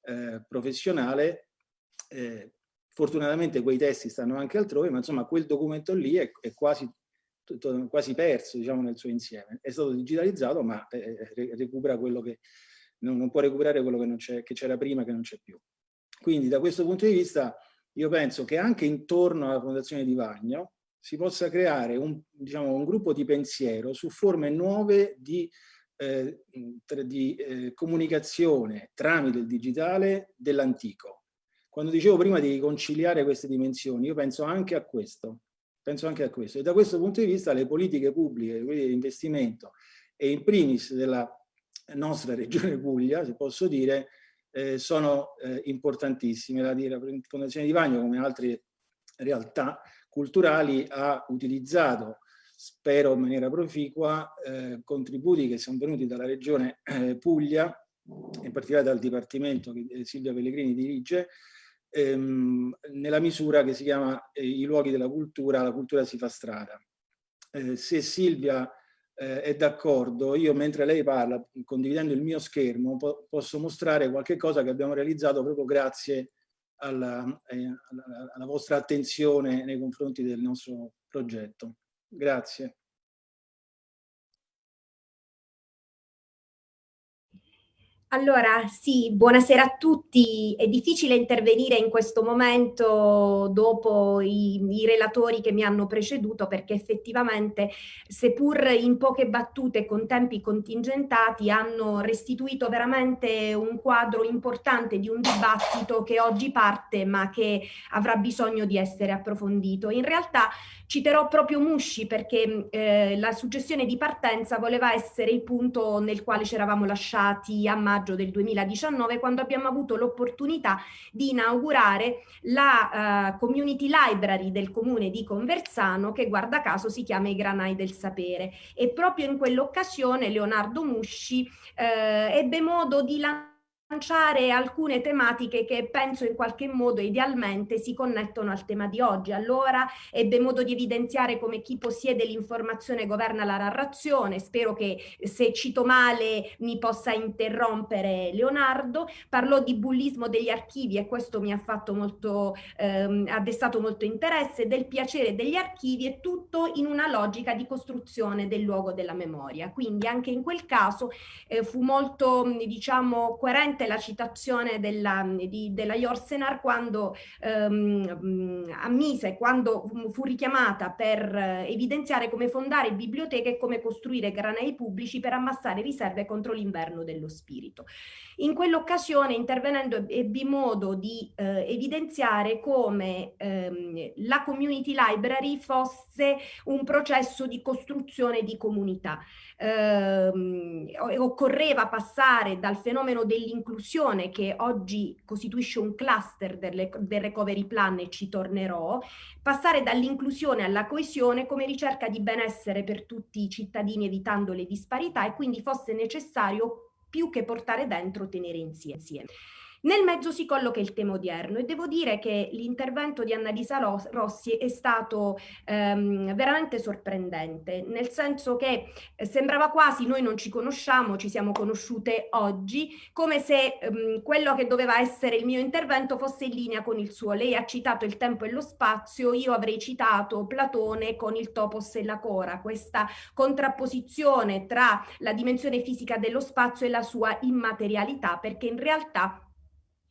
eh, professionale, eh, fortunatamente quei testi stanno anche altrove, ma insomma quel documento lì è, è quasi tutto, quasi perso diciamo, nel suo insieme. È stato digitalizzato ma eh, recupera quello che non, non, può recuperare quello che c'era prima che non c'è più. Quindi da questo punto di vista io penso che anche intorno alla Fondazione di Vagno si possa creare un, diciamo, un gruppo di pensiero su forme nuove di, eh, di eh, comunicazione tramite il digitale dell'antico. Quando dicevo prima di conciliare queste dimensioni, io penso anche a questo, Penso anche a questo. E da questo punto di vista le politiche pubbliche, quelle di investimento e in primis della nostra regione Puglia, se posso dire, eh, sono eh, importantissime. La, la Fondazione di Vagno, come altre realtà culturali, ha utilizzato, spero in maniera proficua, eh, contributi che sono venuti dalla regione eh, Puglia, in particolare dal Dipartimento che Silvia Pellegrini dirige, ehm, nella misura che si chiama eh, i luoghi della cultura, la cultura si fa strada. Eh, se Silvia eh, è d'accordo, io mentre lei parla, condividendo il mio schermo, po posso mostrare qualche cosa che abbiamo realizzato proprio grazie alla, eh, alla, alla vostra attenzione nei confronti del nostro progetto. Grazie. Allora, sì, buonasera a tutti. È difficile intervenire in questo momento dopo i, i, relatori che mi hanno preceduto perché effettivamente, seppur in poche battute con tempi contingentati, hanno restituito veramente un quadro importante di un dibattito che oggi parte ma che avrà bisogno di essere approfondito. In realtà citerò proprio Musci perché eh, la suggestione di partenza voleva essere il punto nel quale ci eravamo lasciati a maggio maggio del 2019 quando abbiamo avuto l'opportunità di inaugurare la uh, community library del comune di Conversano che guarda caso si chiama I Granai del Sapere. E proprio in quell'occasione Leonardo Musci uh, ebbe modo di lanciare lanciare alcune tematiche che penso in qualche modo idealmente si connettono al tema di oggi. Allora ebbe modo di evidenziare come chi possiede l'informazione governa la narrazione, spero che se cito male mi possa interrompere Leonardo, parlò di bullismo degli archivi e questo mi ha fatto molto, ehm, ha destato molto interesse, del piacere degli archivi e tutto in una logica di costruzione del luogo della memoria. Quindi anche in quel caso eh, fu molto diciamo coerente presente la citazione della, di, della Jorsenar quando ehm, ammise, quando fu richiamata per evidenziare come fondare biblioteche e come costruire granei pubblici per ammassare riserve contro l'inverno dello spirito. In quell'occasione, intervenendo, ebbi modo di eh, evidenziare come ehm, la community library fosse un processo di costruzione di comunità. Ehm, occorreva passare dal fenomeno dell'inclusione che oggi costituisce un cluster del, del recovery plan e ci tornerò, passare dall'inclusione alla coesione come ricerca di benessere per tutti i cittadini evitando le disparità e quindi fosse necessario più che portare dentro, tenere insieme. Nel mezzo si colloca il tema odierno e devo dire che l'intervento di Annalisa Rossi è stato ehm, veramente sorprendente, nel senso che eh, sembrava quasi noi non ci conosciamo, ci siamo conosciute oggi, come se ehm, quello che doveva essere il mio intervento fosse in linea con il suo. Lei ha citato il tempo e lo spazio, io avrei citato Platone con il topos e la cora, questa contrapposizione tra la dimensione fisica dello spazio e la sua immaterialità, perché in realtà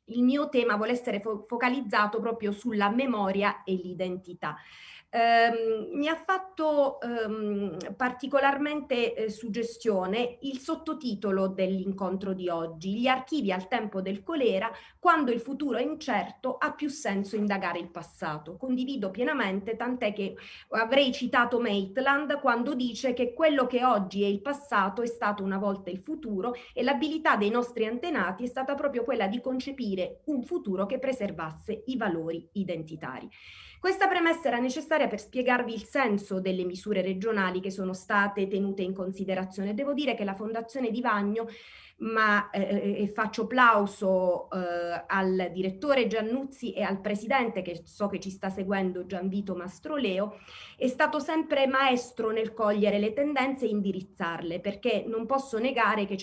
il mio tema vuole essere fo focalizzato proprio sulla memoria e l'identità. Um, mi ha fatto um, particolarmente eh, suggestione il sottotitolo dell'incontro di oggi, gli archivi al tempo del colera, quando il futuro è incerto ha più senso indagare il passato. Condivido pienamente, tant'è che avrei citato Maitland quando dice che quello che oggi è il passato è stato una volta il futuro e l'abilità dei nostri antenati è stata proprio quella di concepire un futuro che preservasse i valori identitari. Questa premessa era necessaria per spiegarvi il senso delle misure regionali che sono state tenute in considerazione. Devo dire che la Fondazione Di Vagno ma eh, eh, faccio plauso eh, al direttore Giannuzzi e al presidente che so che ci sta seguendo Gianvito Mastroleo, è stato sempre maestro nel cogliere le tendenze e indirizzarle perché non posso negare che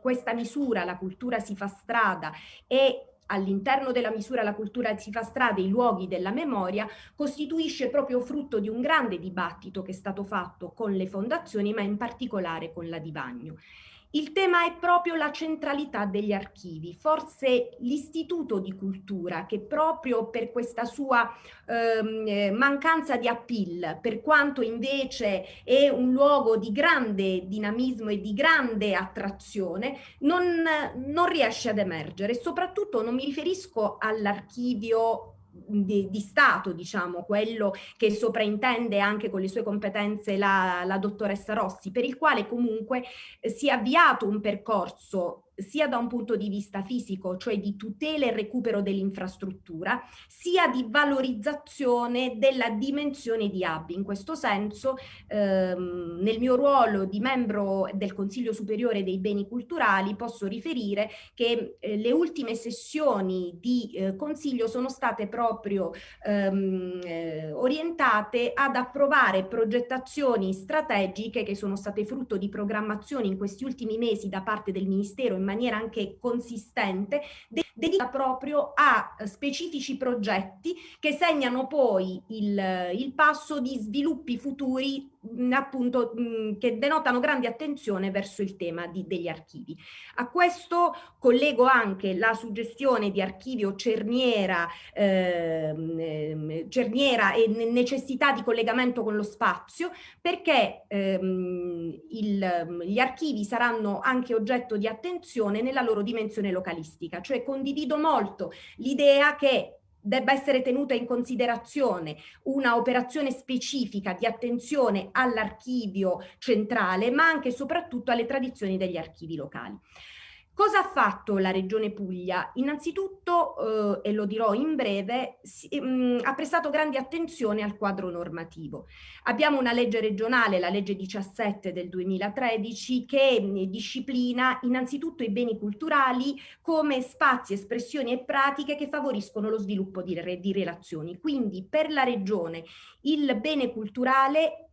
questa misura, la cultura si fa strada e all'interno della misura la cultura si fa strada, i luoghi della memoria, costituisce proprio frutto di un grande dibattito che è stato fatto con le fondazioni, ma in particolare con la Divagno. Il tema è proprio la centralità degli archivi, forse l'istituto di cultura che proprio per questa sua ehm, eh, mancanza di appeal, per quanto invece è un luogo di grande dinamismo e di grande attrazione, non, non riesce ad emergere. Soprattutto non mi riferisco all'archivio di, di, Stato, diciamo, quello che sopraintende anche con le sue competenze la, la dottoressa Rossi, per il quale comunque si è avviato un percorso sia da un punto di vista fisico, cioè di tutela e recupero dell'infrastruttura, sia di valorizzazione della dimensione di hub. In questo senso, ehm, nel mio ruolo di membro del Consiglio Superiore dei Beni Culturali, posso riferire che eh, le ultime sessioni di eh, Consiglio sono state proprio ehm, eh, orientate ad approvare progettazioni strategiche che sono state frutto di programmazioni in questi ultimi mesi da parte del Ministero in maniera anche consistente, dedicata proprio a specifici progetti che segnano poi il, il passo di sviluppi futuri appunto mh, che denotano grande attenzione verso il tema di, degli archivi. A questo collego anche la suggestione di archivio cerniera, ehm, cerniera e necessità di collegamento con lo spazio perché ehm, il, gli archivi saranno anche oggetto di attenzione nella loro dimensione localistica, cioè condivido molto l'idea che debba essere tenuta in considerazione una operazione specifica di attenzione all'archivio centrale, ma anche e soprattutto alle tradizioni degli archivi locali. Cosa ha fatto la Regione Puglia? Innanzitutto, eh, e lo dirò in breve, si, mh, mm, ha prestato grande attenzione al quadro normativo. Abbiamo una legge regionale, la legge 17 del 2013, che mh, disciplina innanzitutto i beni culturali come spazi, espressioni e pratiche che favoriscono lo sviluppo di, di relazioni. Quindi per la Regione il bene culturale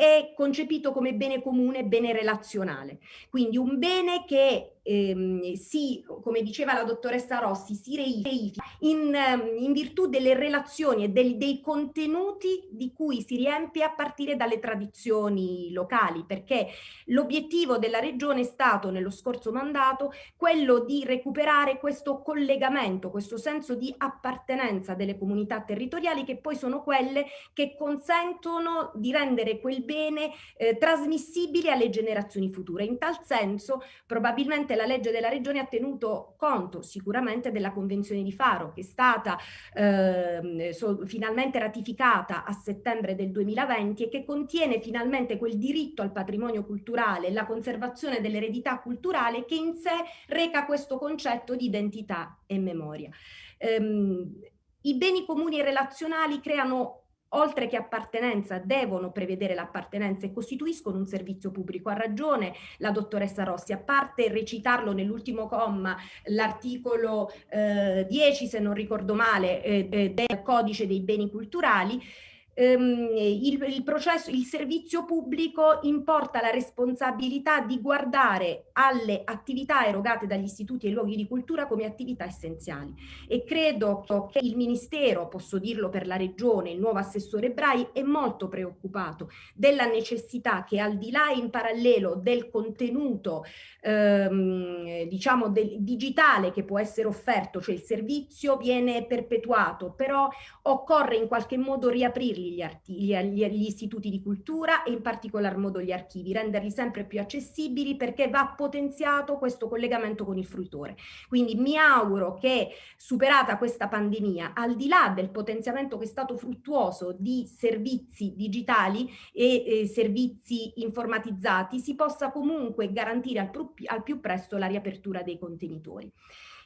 è concepito come bene comune, bene relazionale. Quindi un bene che ehm, si, come diceva la dottoressa Rossi, si reifica in, ehm, in virtù delle relazioni e del, dei contenuti di cui si riempie a partire dalle tradizioni locali, perché l'obiettivo della regione è stato nello scorso mandato quello di recuperare questo collegamento, questo senso di appartenenza delle comunità territoriali che poi sono quelle che consentono di rendere quel bene eh, trasmissibile alle generazioni future. In tal senso probabilmente la legge della regione ha tenuto conto sicuramente della Convenzione di Faro che è stata eh, so, finalmente ratificata a settembre del 2020 e che contiene finalmente quel diritto al patrimonio culturale, la conservazione dell'eredità culturale che in sé reca questo concetto di identità e memoria. Um, I beni comuni relazionali creano oltre che appartenenza, devono prevedere l'appartenenza e costituiscono un servizio pubblico. Ha ragione la dottoressa Rossi, a parte recitarlo nell'ultimo comma, l'articolo eh, 10, se non ricordo male, eh, eh, del codice dei beni culturali, ehm, il, il, processo, il servizio pubblico importa la responsabilità di guardare alle attività erogate dagli istituti e luoghi di cultura come attività essenziali. E credo che il Ministero, posso dirlo per la Regione, il nuovo assessore Brai è molto preoccupato della necessità che al di là in parallelo del contenuto ehm, diciamo del digitale che può essere offerto, cioè il servizio viene perpetuato, però occorre in qualche modo riaprirli gli, gli, gli, gli istituti di cultura e in particolar modo gli archivi, renderli sempre più accessibili perché va potenziato questo collegamento con il fruitore. Quindi mi auguro che superata questa pandemia, al di là del potenziamento che è stato fruttuoso di servizi digitali e eh, servizi informatizzati, si possa comunque garantire al, al più presto la riapertura dei contenitori.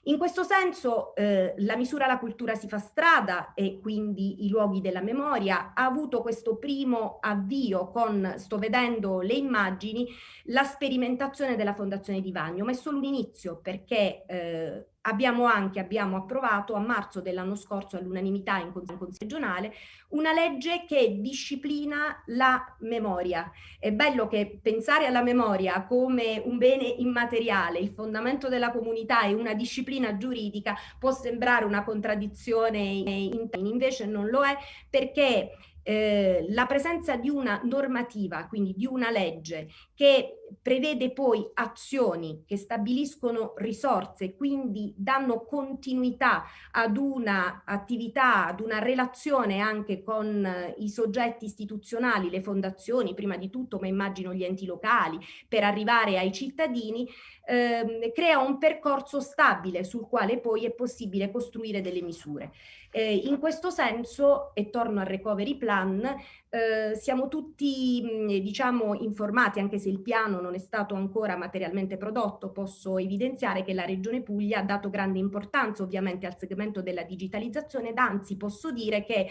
In questo senso eh, la misura La cultura si fa strada e quindi i luoghi della memoria ha avuto questo primo avvio con, sto vedendo le immagini, la sperimentazione della Fondazione di Vagno, ma è solo un inizio perché eh, abbiamo anche abbiamo approvato a marzo dell'anno scorso all'unanimità in Consiglio regionale una legge che disciplina la memoria. È bello che pensare alla memoria come un bene immateriale, il fondamento della comunità e una disciplina giuridica può sembrare una contraddizione in invece non lo è perché eh, la presenza di una normativa, quindi di una legge che prevede poi azioni che stabiliscono risorse, quindi danno continuità ad una attività, ad una relazione anche con eh, i soggetti istituzionali, le fondazioni prima di tutto, ma immagino gli enti locali, per arrivare ai cittadini, ehm, crea un percorso stabile sul quale poi è possibile costruire delle misure. Eh, in questo senso, e torno al recovery plan, eh, siamo tutti mh, diciamo informati, anche se il piano non è stato ancora materialmente prodotto, posso evidenziare che la Regione Puglia ha dato grande importanza ovviamente al segmento della digitalizzazione ed anzi posso dire che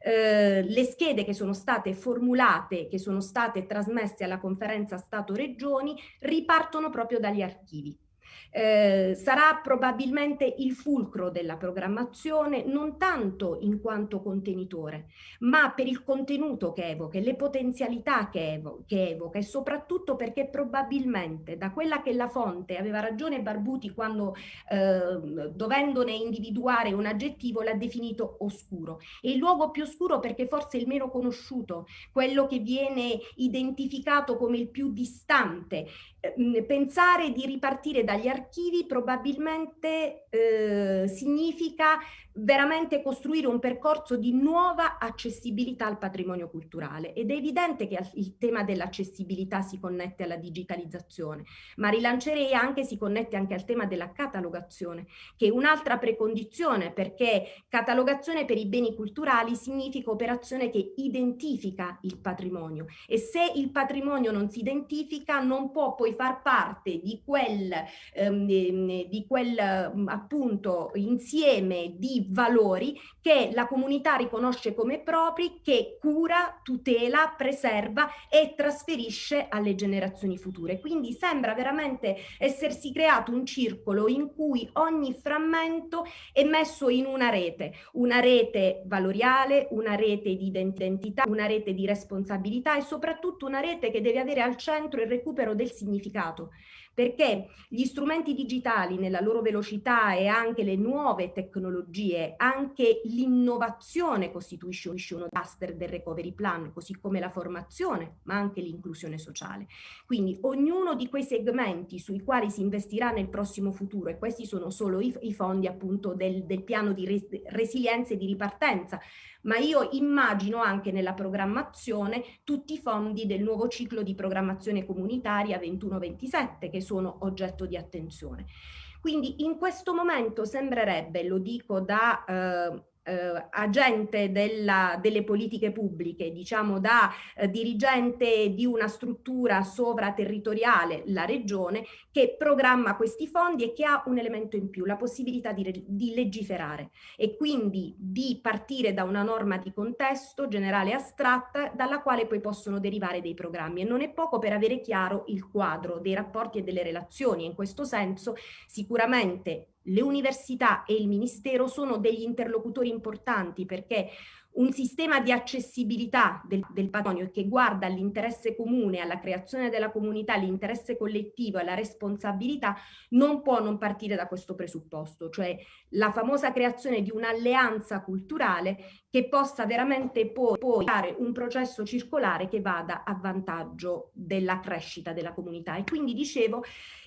eh, le schede che sono state formulate, che sono state trasmesse alla conferenza Stato-Regioni, ripartono proprio dagli archivi. Eh, sarà probabilmente il fulcro della programmazione non tanto in quanto contenitore, ma per il contenuto che evoca, le potenzialità che, evo che evoca e soprattutto perché probabilmente da quella che la fonte, aveva ragione Barbuti quando eh, dovendone individuare un aggettivo l'ha definito oscuro. È il luogo più oscuro perché forse il meno conosciuto, quello che viene identificato come il più distante. Eh, pensare di ripartire dagli archivi probabilmente eh, significa veramente costruire un percorso di nuova accessibilità al patrimonio culturale. Ed è evidente che il tema dell'accessibilità si connette alla digitalizzazione, ma rilancerei anche, si connette anche al tema della catalogazione, che è un'altra precondizione perché catalogazione per i beni culturali significa operazione che identifica il patrimonio. E se il patrimonio non si identifica non può poi far parte di quel, ehm, di quel appunto insieme di valori che la comunità riconosce come propri, che cura, tutela, preserva e trasferisce alle generazioni future. Quindi sembra veramente essersi creato un circolo in cui ogni frammento è messo in una rete, una rete valoriale, una rete di identità, una rete di responsabilità e soprattutto una rete che deve avere al centro il recupero del significato perché gli strumenti digitali nella loro velocità e anche le nuove tecnologie, anche l'innovazione costituisce uno cluster del recovery plan, così come la formazione, ma anche l'inclusione sociale. Quindi ognuno di quei segmenti sui quali si investirà nel prossimo futuro, e questi sono solo i, i fondi appunto del, del piano di res, resilienza e di ripartenza, ma io immagino anche nella programmazione tutti i fondi del nuovo ciclo di programmazione comunitaria 21-27 che sono oggetto di attenzione. Quindi in questo momento sembrerebbe, lo dico da eh, eh, agente della, delle politiche pubbliche, diciamo da eh, dirigente di una struttura sovraterritoriale, la regione, che programma questi fondi e che ha un elemento in più, la possibilità di, di legiferare e quindi di partire da una norma di contesto generale astratta dalla quale poi possono derivare dei programmi e non è poco per avere chiaro il quadro dei rapporti e delle relazioni. In questo senso sicuramente le università e il Ministero sono degli interlocutori importanti perché un sistema di accessibilità del, del patrimonio che guarda all'interesse comune, alla creazione della comunità, all'interesse collettivo, alla responsabilità, non può non partire da questo presupposto, cioè la famosa creazione di un'alleanza culturale che possa veramente poi, poi dare un processo circolare che vada a vantaggio della crescita della comunità. E quindi dicevo,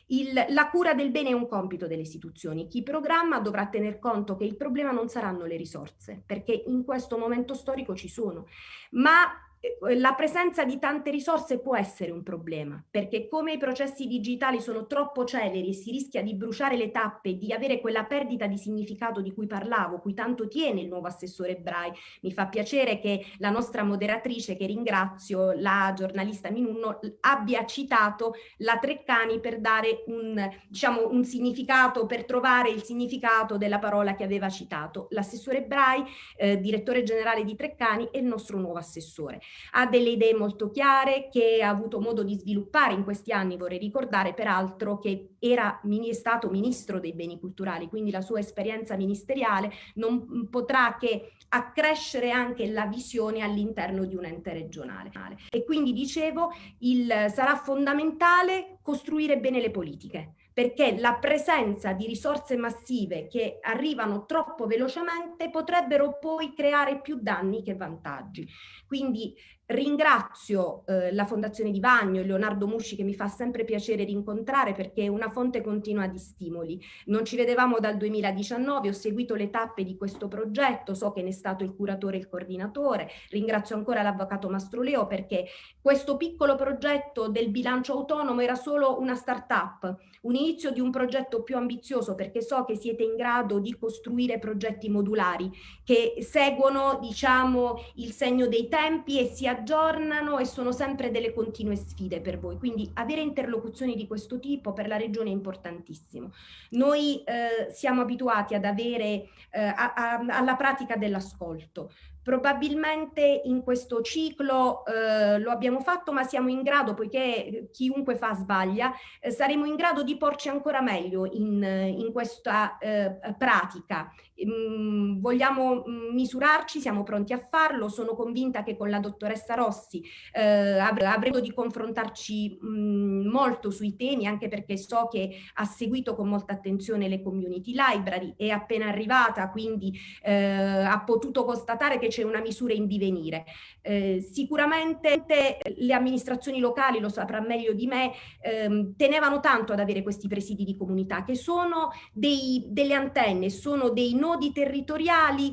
il, la cura del bene è un compito delle istituzioni. Chi programma dovrà tener conto che il problema non saranno le risorse, perché in questo momento storico ci sono, ma la presenza di tante risorse può essere un problema, perché come i processi digitali sono troppo celeri e si rischia di bruciare le tappe, di avere quella perdita di significato di cui parlavo, cui tanto tiene il nuovo assessore Brai. Mi fa piacere che la nostra moderatrice, che ringrazio, la giornalista Minunno, abbia citato la Treccani per dare un, diciamo, un significato, per trovare il significato della parola che aveva citato. L'assessore Brai, eh, direttore generale di Treccani, è il nostro nuovo assessore ha delle idee molto chiare che ha avuto modo di sviluppare in questi anni, vorrei ricordare peraltro che era stato ministro dei beni culturali, quindi la sua esperienza ministeriale non potrà che accrescere anche la visione all'interno di un ente regionale. E quindi dicevo, il, sarà fondamentale costruire bene le politiche, perché la presenza di risorse massive che arrivano troppo velocemente potrebbero poi creare più danni che vantaggi. Quindi Ringrazio eh, la Fondazione di Bagno e Leonardo Musci che mi fa sempre piacere rincontrare perché è una fonte continua di stimoli. Non ci vedevamo dal 2019, ho seguito le tappe di questo progetto, so che ne è stato il curatore e il coordinatore. Ringrazio ancora l'avvocato Mastroleo perché questo piccolo progetto del bilancio autonomo era solo una start-up, un inizio di un progetto più ambizioso perché so che siete in grado di costruire progetti modulari che seguono diciamo il segno dei tempi e si aggiornano e sono sempre delle continue sfide per voi, quindi avere interlocuzioni di questo tipo per la regione è importantissimo. Noi eh, siamo abituati ad avere eh, a, a, alla pratica dell'ascolto, Probabilmente in questo ciclo eh, lo abbiamo fatto, ma siamo in grado, poiché chiunque fa sbaglia, eh, saremo in grado di porci ancora meglio in, in questa eh, pratica. Mm, vogliamo mm, misurarci, siamo pronti a farlo, sono convinta che con la dottoressa Rossi eh, avremo di confrontarci mh, mm, molto sui temi, anche perché so che ha seguito con molta attenzione le community library, è appena arrivata, quindi eh, ha potuto constatare che c'è una misura in divenire. Eh, sicuramente le amministrazioni locali, lo saprà meglio di me, ehm, tenevano tanto ad avere questi presidi di comunità che sono dei, delle antenne, sono dei nodi nodi territoriali,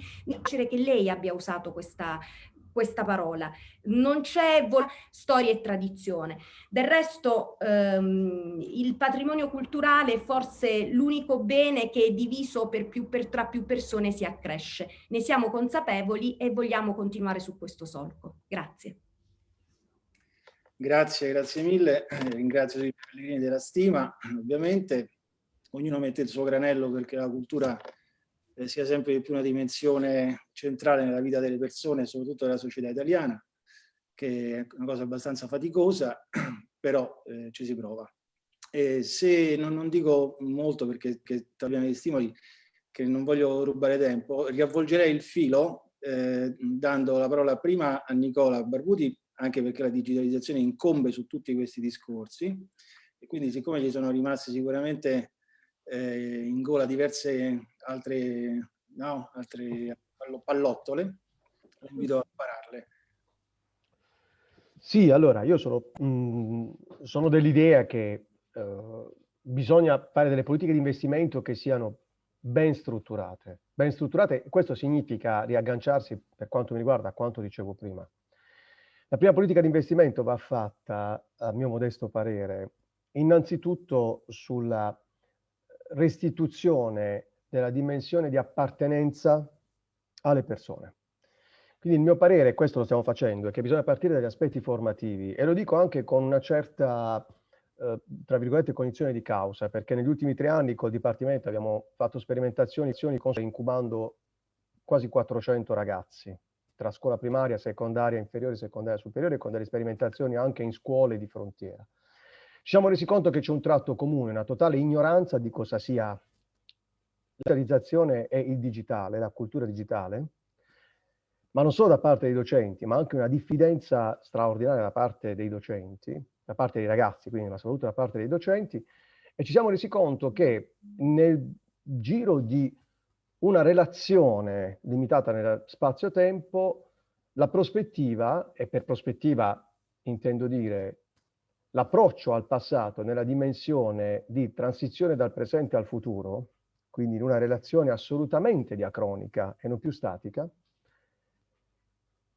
che lei abbia usato questa, questa parola. Non c'è storia e tradizione. Del resto ehm, il patrimonio culturale è forse l'unico bene che è diviso per più, per, tra più persone si accresce. Ne siamo consapevoli e vogliamo continuare su questo solco. Grazie. Grazie, grazie mille. Ringrazio i pellegrini della stima. Ovviamente ognuno mette il suo granello perché la cultura eh, sia sempre di più una dimensione centrale nella vita delle persone, soprattutto della società italiana, che è una cosa abbastanza faticosa, però eh, ci si prova. E se non, non dico molto perché abbiamo degli stimoli, che non voglio rubare tempo, riavvolgerei il filo eh, dando la parola prima a Nicola Barbuti, anche perché la digitalizzazione incombe su tutti questi discorsi, e quindi siccome ci sono rimaste sicuramente eh, in gola diverse altre, no, altre pallottole, invito a pararle. Sì, allora io sono, mh, sono dell'idea che eh, bisogna fare delle politiche di investimento che siano ben strutturate. Ben strutturate, questo significa riagganciarsi, per quanto mi riguarda, a quanto dicevo prima. La prima politica di investimento va fatta, a mio modesto parere, innanzitutto sulla restituzione della dimensione di appartenenza alle persone. Quindi il mio parere, questo lo stiamo facendo, è che bisogna partire dagli aspetti formativi e lo dico anche con una certa, eh, tra virgolette, cognizione di causa, perché negli ultimi tre anni col Dipartimento abbiamo fatto sperimentazioni incubando quasi 400 ragazzi tra scuola primaria, secondaria, inferiore, secondaria, superiore, con delle sperimentazioni anche in scuole di frontiera. Ci siamo resi conto che c'è un tratto comune, una totale ignoranza di cosa sia la digitalizzazione e il digitale, la cultura digitale, ma non solo da parte dei docenti, ma anche una diffidenza straordinaria da parte dei docenti, da parte dei ragazzi, quindi ma soprattutto da parte dei docenti, e ci siamo resi conto che nel giro di una relazione limitata nello spazio-tempo, la prospettiva, e per prospettiva intendo dire l'approccio al passato nella dimensione di transizione dal presente al futuro, quindi in una relazione assolutamente diacronica e non più statica,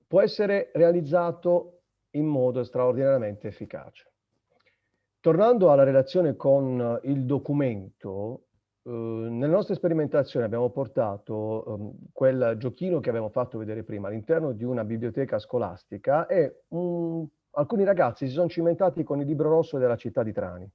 può essere realizzato in modo straordinariamente efficace. Tornando alla relazione con il documento, eh, nelle nostre sperimentazioni abbiamo portato um, quel giochino che abbiamo fatto vedere prima all'interno di una biblioteca scolastica e un alcuni ragazzi si sono cimentati con il libro rosso della città di Trani.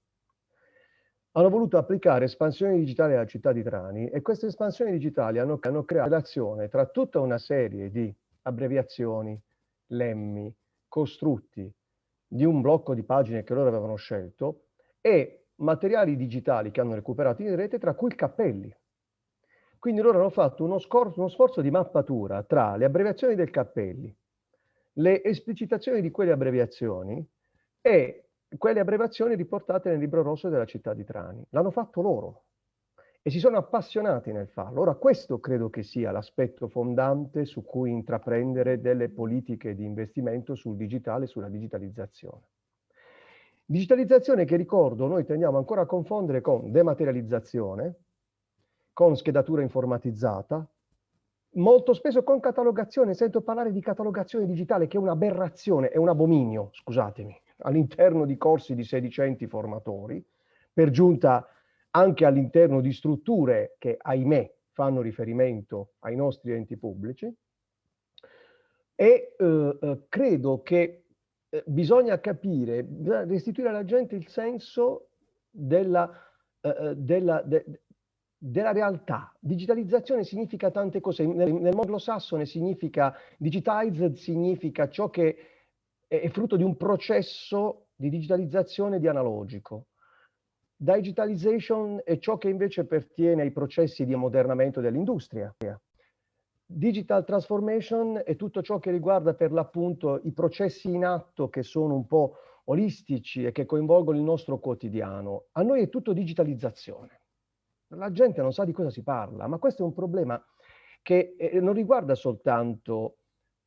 Hanno voluto applicare espansioni digitali alla città di Trani e queste espansioni digitali hanno, hanno creato relazione tra tutta una serie di abbreviazioni, lemmi, costrutti di un blocco di pagine che loro avevano scelto e materiali digitali che hanno recuperato in rete, tra cui cappelli. Quindi loro hanno fatto uno, uno sforzo di mappatura tra le abbreviazioni del cappelli, le esplicitazioni di quelle abbreviazioni e quelle abbreviazioni riportate nel libro rosso della città di Trani. L'hanno fatto loro e si sono appassionati nel farlo. Ora questo credo che sia l'aspetto fondante su cui intraprendere delle politiche di investimento sul digitale, sulla digitalizzazione. Digitalizzazione che ricordo noi tendiamo ancora a confondere con dematerializzazione, con schedatura informatizzata, molto spesso con catalogazione, sento parlare di catalogazione digitale che è un'aberrazione, è un abominio, scusatemi, all'interno di corsi di sedicenti formatori, per giunta anche all'interno di strutture che, ahimè, fanno riferimento ai nostri enti pubblici. E eh, eh credo che eh, bisogna capire, bisogna restituire alla gente il senso della, eh, eh della, de, della realtà. Digitalizzazione significa tante cose. Nel, nel mondo anglosassone significa, digitized significa ciò che è, frutto di un processo di digitalizzazione di analogico. Digitalization è ciò che invece pertiene ai processi di ammodernamento dell'industria. Digital transformation è tutto ciò che riguarda per l'appunto i processi in atto che sono un po' olistici e che coinvolgono il nostro quotidiano. A noi è tutto digitalizzazione. La gente non sa di cosa si parla, ma questo è un problema che eh, non riguarda soltanto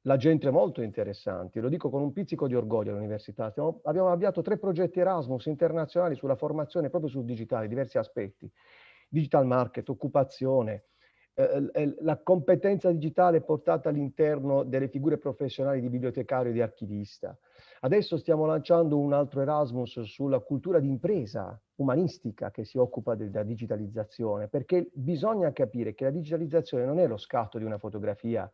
la gente molto interessante, lo dico con un pizzico di orgoglio all'università. abbiamo avviato tre progetti Erasmus internazionali sulla formazione proprio sul digitale, diversi aspetti. Digital market, occupazione, eh, la competenza digitale portata all'interno delle figure professionali di bibliotecario e di archivista. Adesso stiamo lanciando un altro Erasmus sulla cultura d'impresa umanistica che si occupa della digitalizzazione, perché bisogna capire che la digitalizzazione non è lo scatto di una fotografia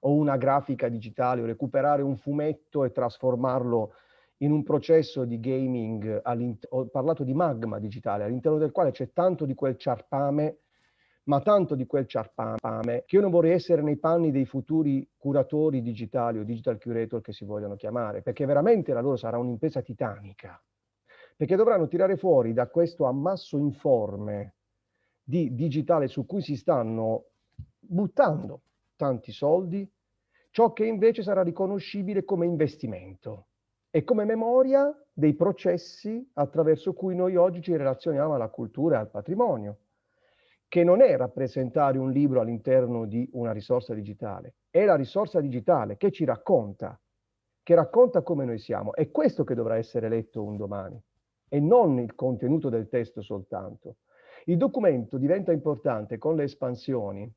o una grafica digitale o recuperare un fumetto e trasformarlo in un processo di gaming, ho parlato di magma digitale, all'interno del quale c'è tanto di quel ciarpame ma tanto di quel ciarpame che io non vorrei essere nei panni dei futuri curatori digitali o digital curator che si vogliono chiamare, perché veramente la loro sarà un'impresa titanica, perché dovranno tirare fuori da questo ammasso informe di digitale su cui si stanno buttando tanti soldi, ciò che invece sarà riconoscibile come investimento e come memoria dei processi attraverso cui noi oggi ci relazioniamo alla cultura e al patrimonio che non è rappresentare un libro all'interno di una risorsa digitale, è la risorsa digitale che ci racconta, che racconta come noi siamo. È questo che dovrà essere letto un domani e non il contenuto del testo soltanto. Il documento diventa importante con le espansioni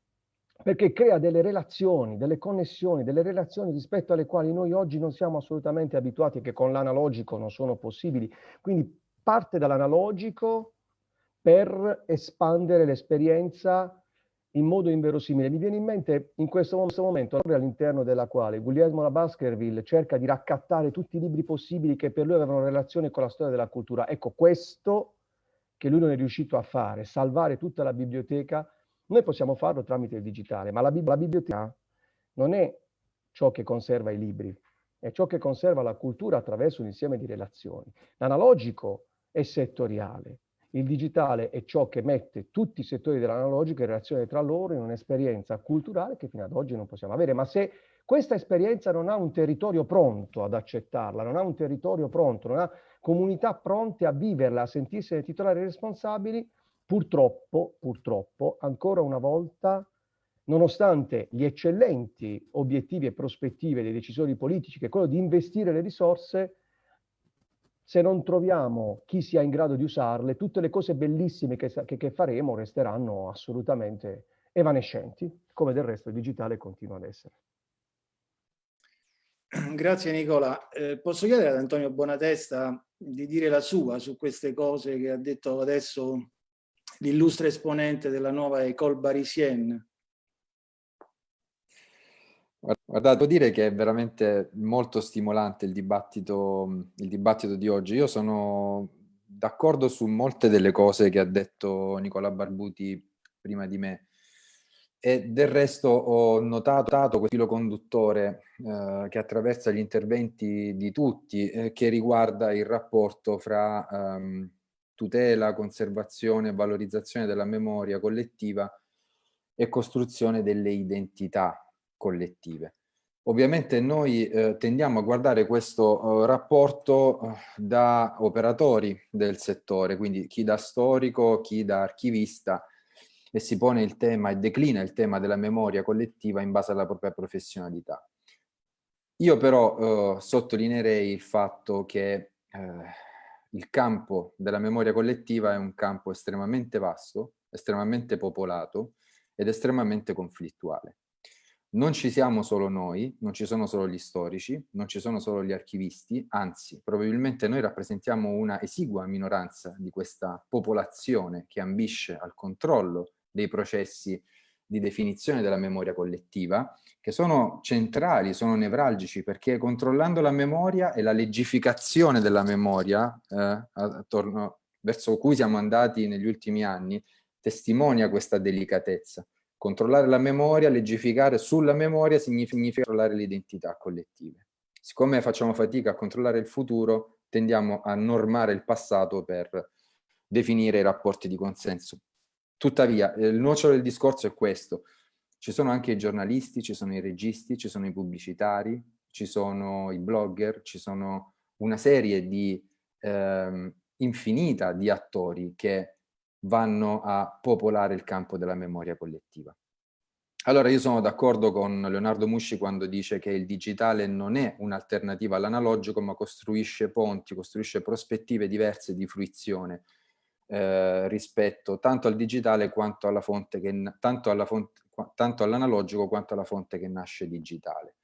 perché crea delle relazioni, delle connessioni, delle relazioni rispetto alle quali noi oggi non siamo assolutamente abituati e che con l'analogico non sono possibili. Quindi parte dall'analogico per espandere l'esperienza in modo inverosimile. Mi viene in mente in questo momento all'interno della quale Guglielmo Baskerville cerca di raccattare tutti i libri possibili che per lui avevano relazione con la storia della cultura. Ecco, questo che lui non è riuscito a fare, salvare tutta la biblioteca, noi possiamo farlo tramite il digitale, ma la, la biblioteca non è ciò che conserva i libri, è ciò che conserva la cultura attraverso un insieme di relazioni. L'analogico è settoriale, il digitale è ciò che mette tutti i settori dell'analogico in relazione tra loro in un'esperienza culturale che fino ad oggi non possiamo avere. Ma se questa esperienza non ha un territorio pronto ad accettarla, non ha un territorio pronto, non ha comunità pronte a viverla, a sentirsene titolari responsabili, purtroppo, purtroppo, ancora una volta, nonostante gli eccellenti obiettivi e prospettive dei decisori politici, che è quello di investire le risorse, se non troviamo chi sia in grado di usarle, tutte le cose bellissime che, che, che faremo resteranno assolutamente evanescenti, come del resto il digitale continua ad essere. Grazie Nicola. Eh, posso chiedere ad Antonio Bonatesta di dire la sua su queste cose che ha detto adesso l'illustre esponente della nuova École Barisienne? Guardate, devo dire che è veramente molto stimolante il dibattito, il dibattito di oggi. Io sono d'accordo su molte delle cose che ha detto Nicola Barbuti prima di me e del resto ho notato quel filo conduttore eh, che attraversa gli interventi di tutti eh, che riguarda il rapporto fra ehm, tutela, conservazione e valorizzazione della memoria collettiva e costruzione delle identità collettive. Ovviamente noi eh, tendiamo a guardare questo eh, rapporto eh, da operatori del settore, quindi chi da storico, chi da archivista, e si pone il tema e declina il tema della memoria collettiva in base alla propria professionalità. Io però eh, sottolineerei il fatto che eh, il campo della memoria collettiva è un campo estremamente vasto, estremamente popolato ed estremamente conflittuale. Non ci siamo solo noi, non ci sono solo gli storici, non ci sono solo gli archivisti, anzi, probabilmente noi rappresentiamo una esigua minoranza di questa popolazione che ambisce al controllo dei processi di definizione della memoria collettiva, che sono centrali, sono nevralgici, perché controllando la memoria e la leggificazione della memoria, eh, attorno, verso cui siamo andati negli ultimi anni, testimonia questa delicatezza. Controllare la memoria, legificare sulla memoria significa controllare le identità collettive. Siccome facciamo fatica a controllare il futuro, tendiamo a normare il passato per definire i rapporti di consenso. Tuttavia, il nocciolo del discorso è questo. Ci sono anche i giornalisti, ci sono i registi, ci sono i pubblicitari, ci sono i blogger, ci sono una serie di eh, infinita di attori che vanno a popolare il campo della memoria collettiva. Allora io sono d'accordo con Leonardo Musci quando dice che il digitale non è un'alternativa all'analogico ma costruisce ponti, costruisce prospettive diverse di fruizione eh, rispetto tanto al digitale quanto alla fonte che, tanto alla fonte, tanto all'analogico quanto alla fonte che nasce digitale.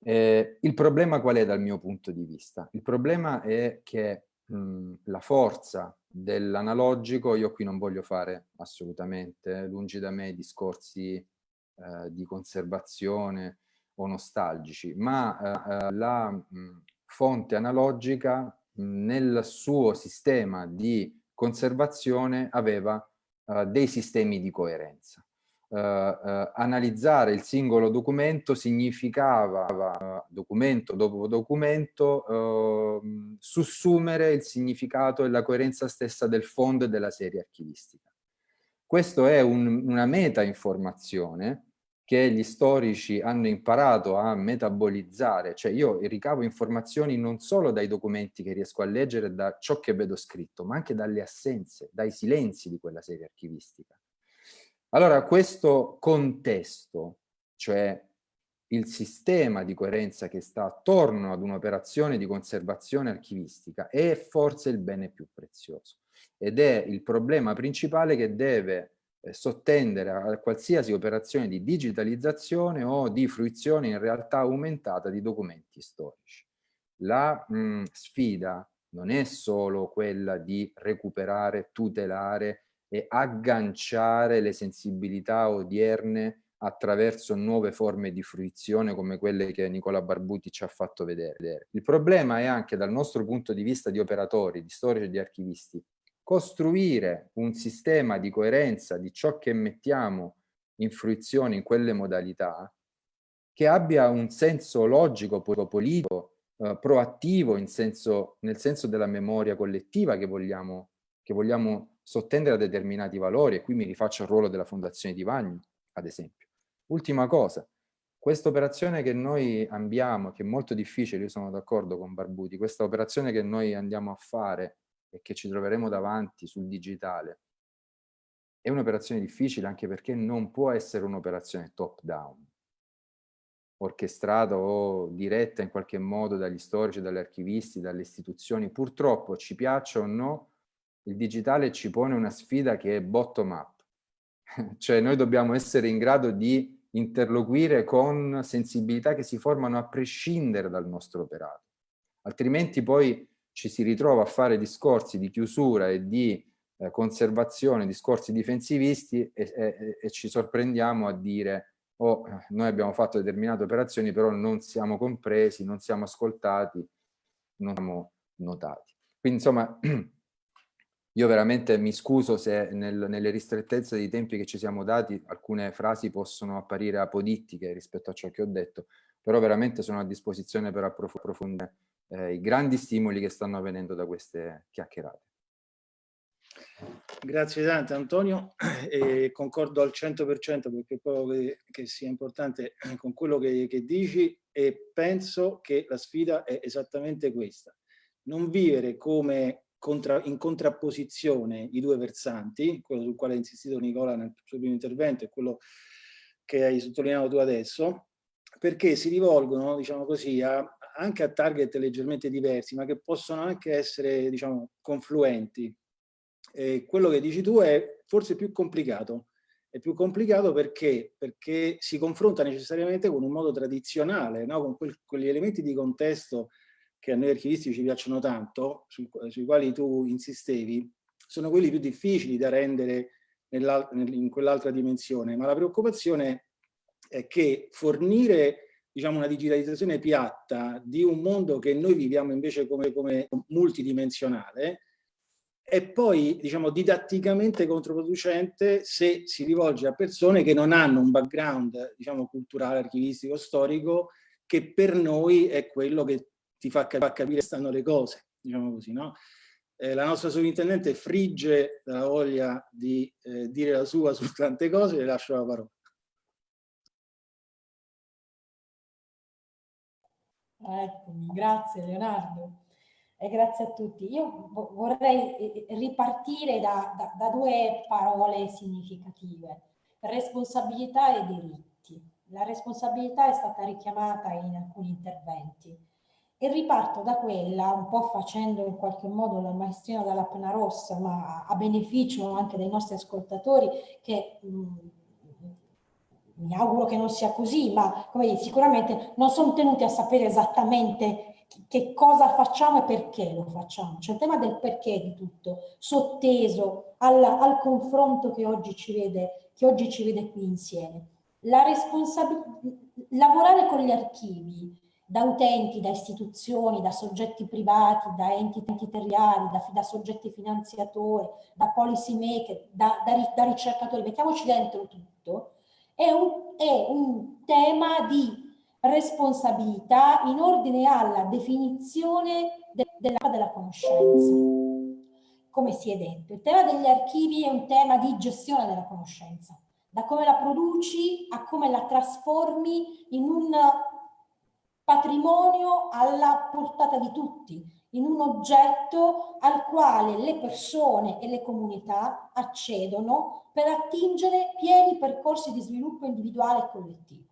Eh, il problema qual è dal mio punto di vista? Il problema è che mh, la forza dell'analogico, io qui non voglio fare assolutamente, lungi da me discorsi eh, di conservazione o nostalgici, ma eh, eh la mh, fonte analogica mh, nel suo sistema di conservazione aveva eh, dei sistemi di coerenza. Uh, uh, analizzare il singolo documento significava, uh, documento dopo documento, ehm, sussumere il significato e la coerenza stessa del fondo e della serie archivistica. Questo è un, una meta-informazione che gli storici hanno imparato a metabolizzare, cioè io ricavo informazioni non solo dai documenti che riesco a leggere, da ciò che vedo scritto, ma anche dalle assenze, dai silenzi di quella serie archivistica. Allora questo contesto, cioè il sistema di coerenza che sta attorno ad un'operazione di conservazione archivistica è forse il bene più prezioso ed è il problema principale che deve sottendere a qualsiasi operazione di digitalizzazione o di fruizione in realtà aumentata di documenti storici. La mh, sfida non è solo quella di recuperare, tutelare e agganciare le sensibilità odierne attraverso nuove forme di fruizione come quelle che Nicola Barbuti ci ha fatto vedere. Il problema è anche dal nostro punto di vista di operatori, di storici e di archivisti, costruire un sistema di coerenza di ciò che mettiamo in fruizione in quelle modalità che abbia un senso logico, politico, eh, proattivo senso, nel senso della memoria collettiva che vogliamo, che vogliamo sottendere a determinati valori e qui mi rifaccio al ruolo della Fondazione di Vagno, ad esempio. Ultima cosa, questa operazione che noi abbiamo, che è molto difficile, io sono d'accordo con Barbuti, questa operazione che noi andiamo a fare e che ci troveremo davanti sul digitale, è un'operazione difficile anche perché non può essere un'operazione top down, orchestrata o diretta in qualche modo dagli storici, dagli archivisti, dalle istituzioni. Purtroppo, ci piaccia o no, il digitale ci pone una sfida che è bottom up, cioè noi dobbiamo essere in grado di interloquire con sensibilità che si formano a prescindere dal nostro operato, altrimenti poi ci si ritrova a fare discorsi di chiusura e di eh, conservazione, discorsi difensivisti e, e, e, ci sorprendiamo a dire oh, noi abbiamo fatto determinate operazioni però non siamo compresi, non siamo ascoltati, non siamo notati. Quindi insomma Io veramente mi scuso se nel, nelle ristrettezze dei tempi che ci siamo dati alcune frasi possono apparire apodittiche rispetto a ciò che ho detto, però veramente sono a disposizione per approfondire eh, i grandi stimoli che stanno avvenendo da queste chiacchierate. Grazie tante Antonio, e concordo al 100% perché credo che, che, sia importante con quello che, che dici e penso che la sfida è esattamente questa. Non vivere come contra, in contrapposizione i due versanti, quello sul quale ha insistito Nicola nel suo primo intervento e quello che hai sottolineato tu adesso, perché si rivolgono, diciamo così, a, anche a target leggermente diversi, ma che possono anche essere, diciamo, confluenti. E quello che dici tu è forse più complicato. È più complicato perché, perché si confronta necessariamente con un modo tradizionale, no? con quel, quegli elementi di contesto che a noi archivisti ci piacciono tanto, su, sui quali tu insistevi, sono quelli più difficili da rendere in quell'altra dimensione, ma la preoccupazione è che fornire diciamo, una digitalizzazione piatta di un mondo che noi viviamo invece come, come multidimensionale è poi diciamo, didatticamente controproducente se si rivolge a persone che non hanno un background diciamo, culturale, archivistico, storico, che per noi è quello che ti fa, cap capire stanno le cose, diciamo così, no? Eh, la nostra sovrintendente frigge la voglia di eh, dire la sua su tante cose, le lascio la parola. Eccomi, grazie Leonardo e grazie a tutti. Io vorrei eh, eh, ripartire da, da, da due parole significative, responsabilità e diritti. La responsabilità è stata richiamata in alcuni interventi e riparto da quella, un po' facendo in qualche modo la maestrina dalla penna rossa, ma a beneficio anche dei nostri ascoltatori che mh, mi auguro che non sia così, ma dire, sicuramente non sono tenuti a sapere esattamente che cosa facciamo e perché lo facciamo. C'è il tema del perché di tutto, sotteso al, al confronto che oggi, ci vede, che oggi ci vede qui insieme. La lavorare con gli archivi da utenti, da istituzioni, da soggetti privati, da enti territoriali, da, da soggetti finanziatori, da policy maker, da, da, da ricercatori, mettiamoci dentro tutto, è un, è un tema di responsabilità in ordine alla definizione de, della, della conoscenza. Come si è detto, il tema degli archivi è un tema di gestione della conoscenza, da come la produci a come la trasformi in un patrimonio alla portata di tutti, in un oggetto al quale le persone e le comunità accedono per attingere pieni percorsi di sviluppo individuale e collettivo.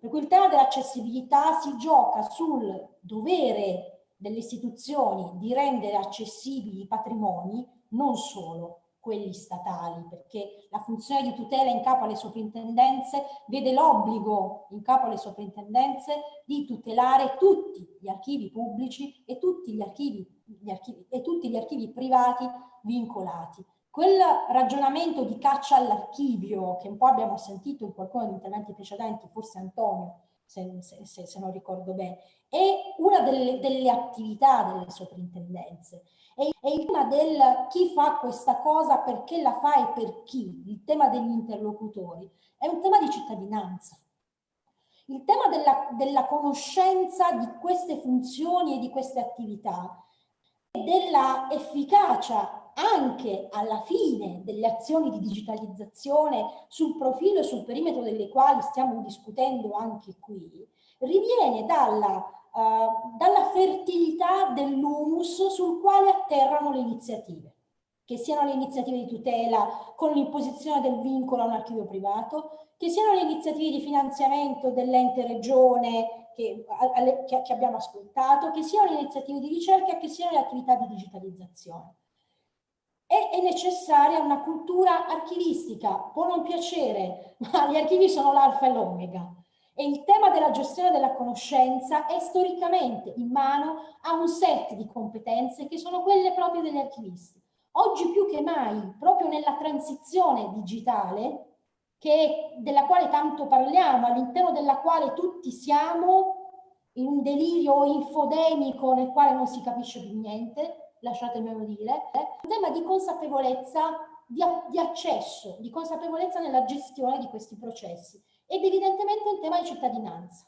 Per cui il tema dell'accessibilità si gioca sul dovere delle istituzioni di rendere accessibili i patrimoni, non solo quelli statali, perché la funzione di tutela in capo alle soprintendenze vede l'obbligo in capo alle soprintendenze di tutelare tutti gli archivi pubblici e tutti gli archivi, gli archivi, e tutti gli archivi privati vincolati. Quel ragionamento di caccia all'archivio che un po' abbiamo sentito in qualcuno degli interventi precedenti, forse Antonio, se, se, se non ricordo bene, è una delle, delle attività delle soprintendenze e, il tema del chi fa questa cosa, perché la fa e per chi, il tema degli interlocutori, è un tema di cittadinanza. Il tema della, della conoscenza di queste funzioni e di queste attività e della efficacia anche alla fine delle azioni di digitalizzazione sul profilo e sul perimetro delle quali stiamo discutendo anche qui, riviene dalla dalla fertilità dell'humus sul quale atterrano le iniziative, che siano le iniziative di tutela con l'imposizione del vincolo a un archivio privato, che siano le iniziative di finanziamento dell'ente regione che, che, che abbiamo ascoltato, che siano le iniziative di ricerca, che siano le attività di digitalizzazione. E è necessaria una cultura archivistica, può non piacere, ma gli archivi sono l'alfa e l'omega. E il tema della gestione della conoscenza è storicamente in mano a un set di competenze che sono quelle proprie degli archivisti. Oggi più che mai, proprio nella transizione digitale, che, della quale tanto parliamo, all'interno della quale tutti siamo in un delirio infodemico nel quale non si capisce più niente, lasciatemelo dire, un tema di consapevolezza, di, di accesso, di consapevolezza nella gestione di questi processi ed evidentemente un tema di cittadinanza.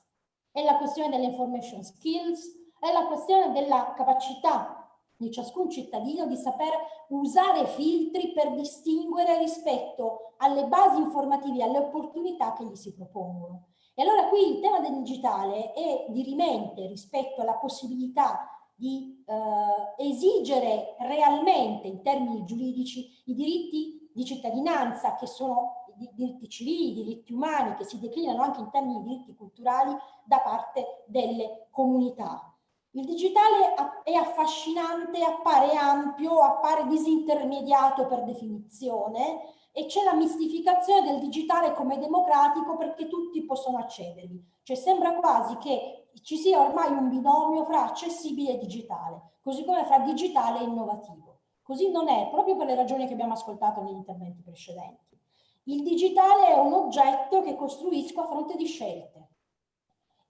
È la questione delle information skills, è la questione della capacità di ciascun cittadino di saper usare filtri per distinguere rispetto alle basi informative, alle opportunità che gli si propongono. E allora qui il tema del digitale è dirimente rispetto alla possibilità di eh, esigere realmente in termini giuridici i diritti di cittadinanza che sono diritti civili, diritti umani, che si declinano anche in termini di diritti culturali da parte delle comunità. Il digitale è affascinante, appare ampio, appare disintermediato per definizione e c'è la mistificazione del digitale come democratico perché tutti possono accedervi. Cioè sembra quasi che ci sia ormai un binomio fra accessibile e digitale, così come fra digitale e innovativo. Così non è, proprio per le ragioni che abbiamo ascoltato negli interventi precedenti. Il digitale è un oggetto che costruisco a fronte di scelte.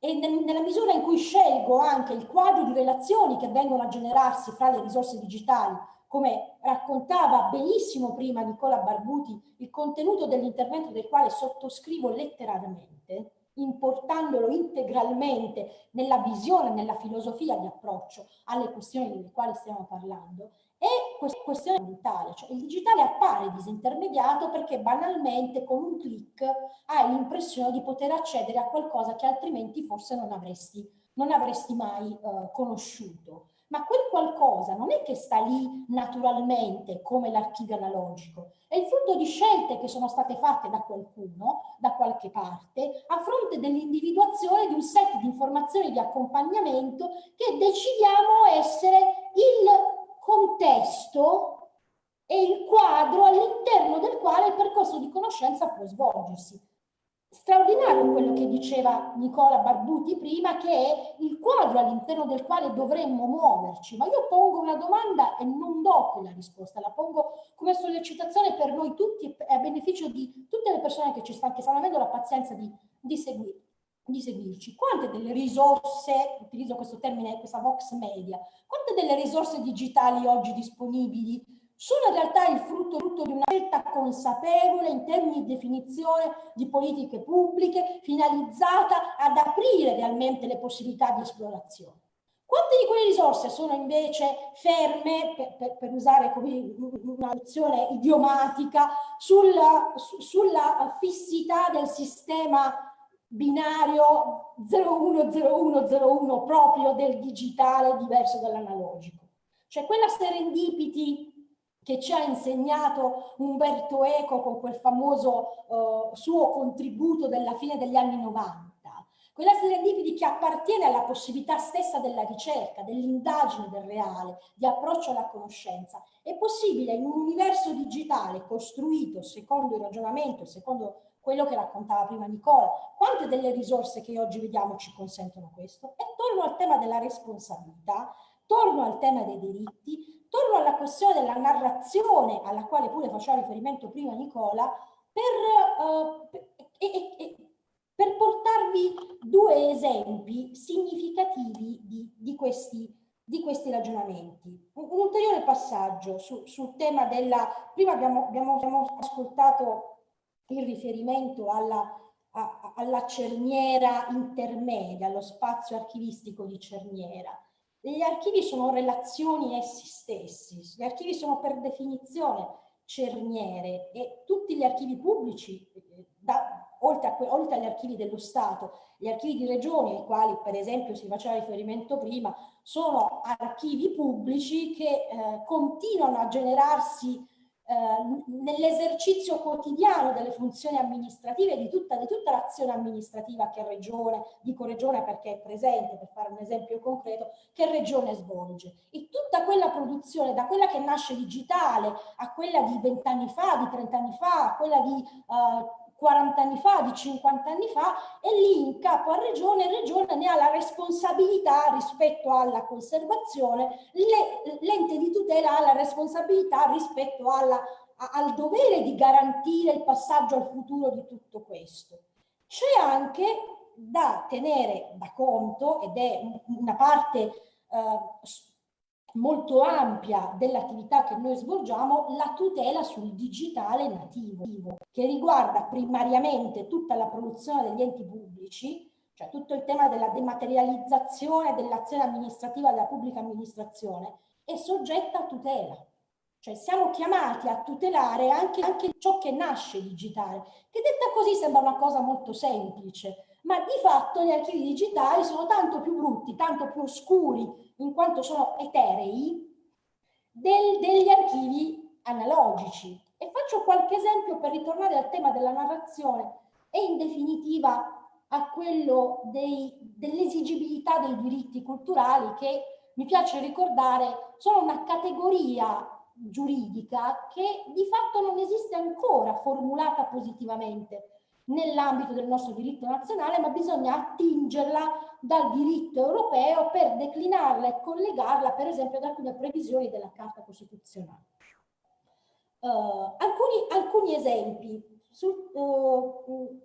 E nella misura in cui scelgo anche il quadro di relazioni che vengono a generarsi fra le risorse digitali, come raccontava benissimo prima Nicola Barbuti, il contenuto dell'intervento del quale sottoscrivo letteralmente, importandolo integralmente nella visione, nella filosofia di approccio alle questioni delle quali stiamo parlando, questione mentale, cioè il digitale appare disintermediato perché banalmente con un clic hai l'impressione di poter accedere a qualcosa che altrimenti forse non avresti, non avresti mai eh, conosciuto. Ma quel qualcosa non è che sta lì naturalmente come l'archivio analogico, è il frutto di scelte che sono state fatte da qualcuno, da qualche parte, a fronte dell'individuazione di un set di informazioni di accompagnamento che decidiamo essere il contesto e il quadro all'interno del quale il percorso di conoscenza può svolgersi. straordinario quello che diceva Nicola Barbuti prima, che è il quadro all'interno del quale dovremmo muoverci. Ma io pongo una domanda e non do quella risposta, la pongo come sollecitazione per noi tutti e a beneficio di tutte le persone che ci stanno, che stanno avendo la pazienza di, di, seguir, di seguirci. Quante delle risorse, utilizzo questo termine, questa vox media, quante delle risorse digitali oggi disponibili sono in realtà il frutto, frutto, di una scelta consapevole in termini di definizione di politiche pubbliche finalizzata ad aprire realmente le possibilità di esplorazione. Quante di quelle risorse sono invece ferme, per, per, per usare come una nozione idiomatica, sulla, su, sulla fissità del sistema binario 010101 proprio del digitale diverso dall'analogico? Cioè quella serendipity che ci ha insegnato Umberto Eco con quel famoso uh, suo contributo della fine degli anni 90. Quella serendipity che appartiene alla possibilità stessa della ricerca, dell'indagine del reale, di approccio alla conoscenza. È possibile in un universo digitale costruito secondo il ragionamento, secondo quello che raccontava prima Nicola, quante delle risorse che oggi vediamo ci consentono questo? E torno al tema della responsabilità, torno al tema dei diritti, torno alla questione della narrazione, alla quale pure faceva riferimento prima Nicola, per, uh, per, e, e, per portarvi due esempi significativi di, di, questi, di questi, ragionamenti. Un, un ulteriore passaggio su, sul tema della... Prima abbiamo, abbiamo, abbiamo ascoltato il riferimento alla, a, alla cerniera intermedia, allo spazio archivistico di cerniera. Gli archivi sono relazioni essi stessi, gli archivi sono per definizione cerniere e tutti gli archivi pubblici, da, oltre, a, oltre, agli archivi dello Stato, gli archivi di regioni, ai quali per esempio si faceva riferimento prima, sono archivi pubblici che eh, continuano a generarsi eh, nell'esercizio quotidiano delle funzioni amministrative di tutta, di tutta l'azione amministrativa che Regione, dico Regione perché è presente, per fare un esempio concreto, che Regione svolge. E tutta quella produzione, da quella che nasce digitale a quella di vent'anni fa, di trent'anni fa, a quella di uh, 40 anni fa, di 50 anni fa, e lì in capo a regione, regione ne ha la responsabilità rispetto alla conservazione, l'ente di tutela ha la responsabilità rispetto alla, a, al dovere di garantire il passaggio al futuro di tutto questo. C'è anche da tenere da conto, ed è una parte eh, molto ampia dell'attività che noi svolgiamo la tutela sul digitale nativo, che riguarda primariamente tutta la produzione degli enti pubblici, cioè tutto il tema della dematerializzazione dell'azione amministrativa della pubblica amministrazione, è soggetta a tutela. Cioè siamo chiamati a tutelare anche, anche ciò che nasce digitale, che detta così sembra una cosa molto semplice, ma di fatto gli archivi digitali sono tanto più brutti, tanto più oscuri, in quanto sono eterei, del, degli archivi analogici. E faccio qualche esempio per ritornare al tema della narrazione e in definitiva a quello dell'esigibilità dei diritti culturali che mi piace ricordare sono una categoria giuridica che di fatto non esiste ancora formulata positivamente nell'ambito del nostro diritto nazionale, ma bisogna attingerla dal diritto europeo per declinarla e collegarla, per esempio, ad alcune previsioni della Carta Costituzionale. Uh, alcuni, alcuni, esempi. Sul, uh,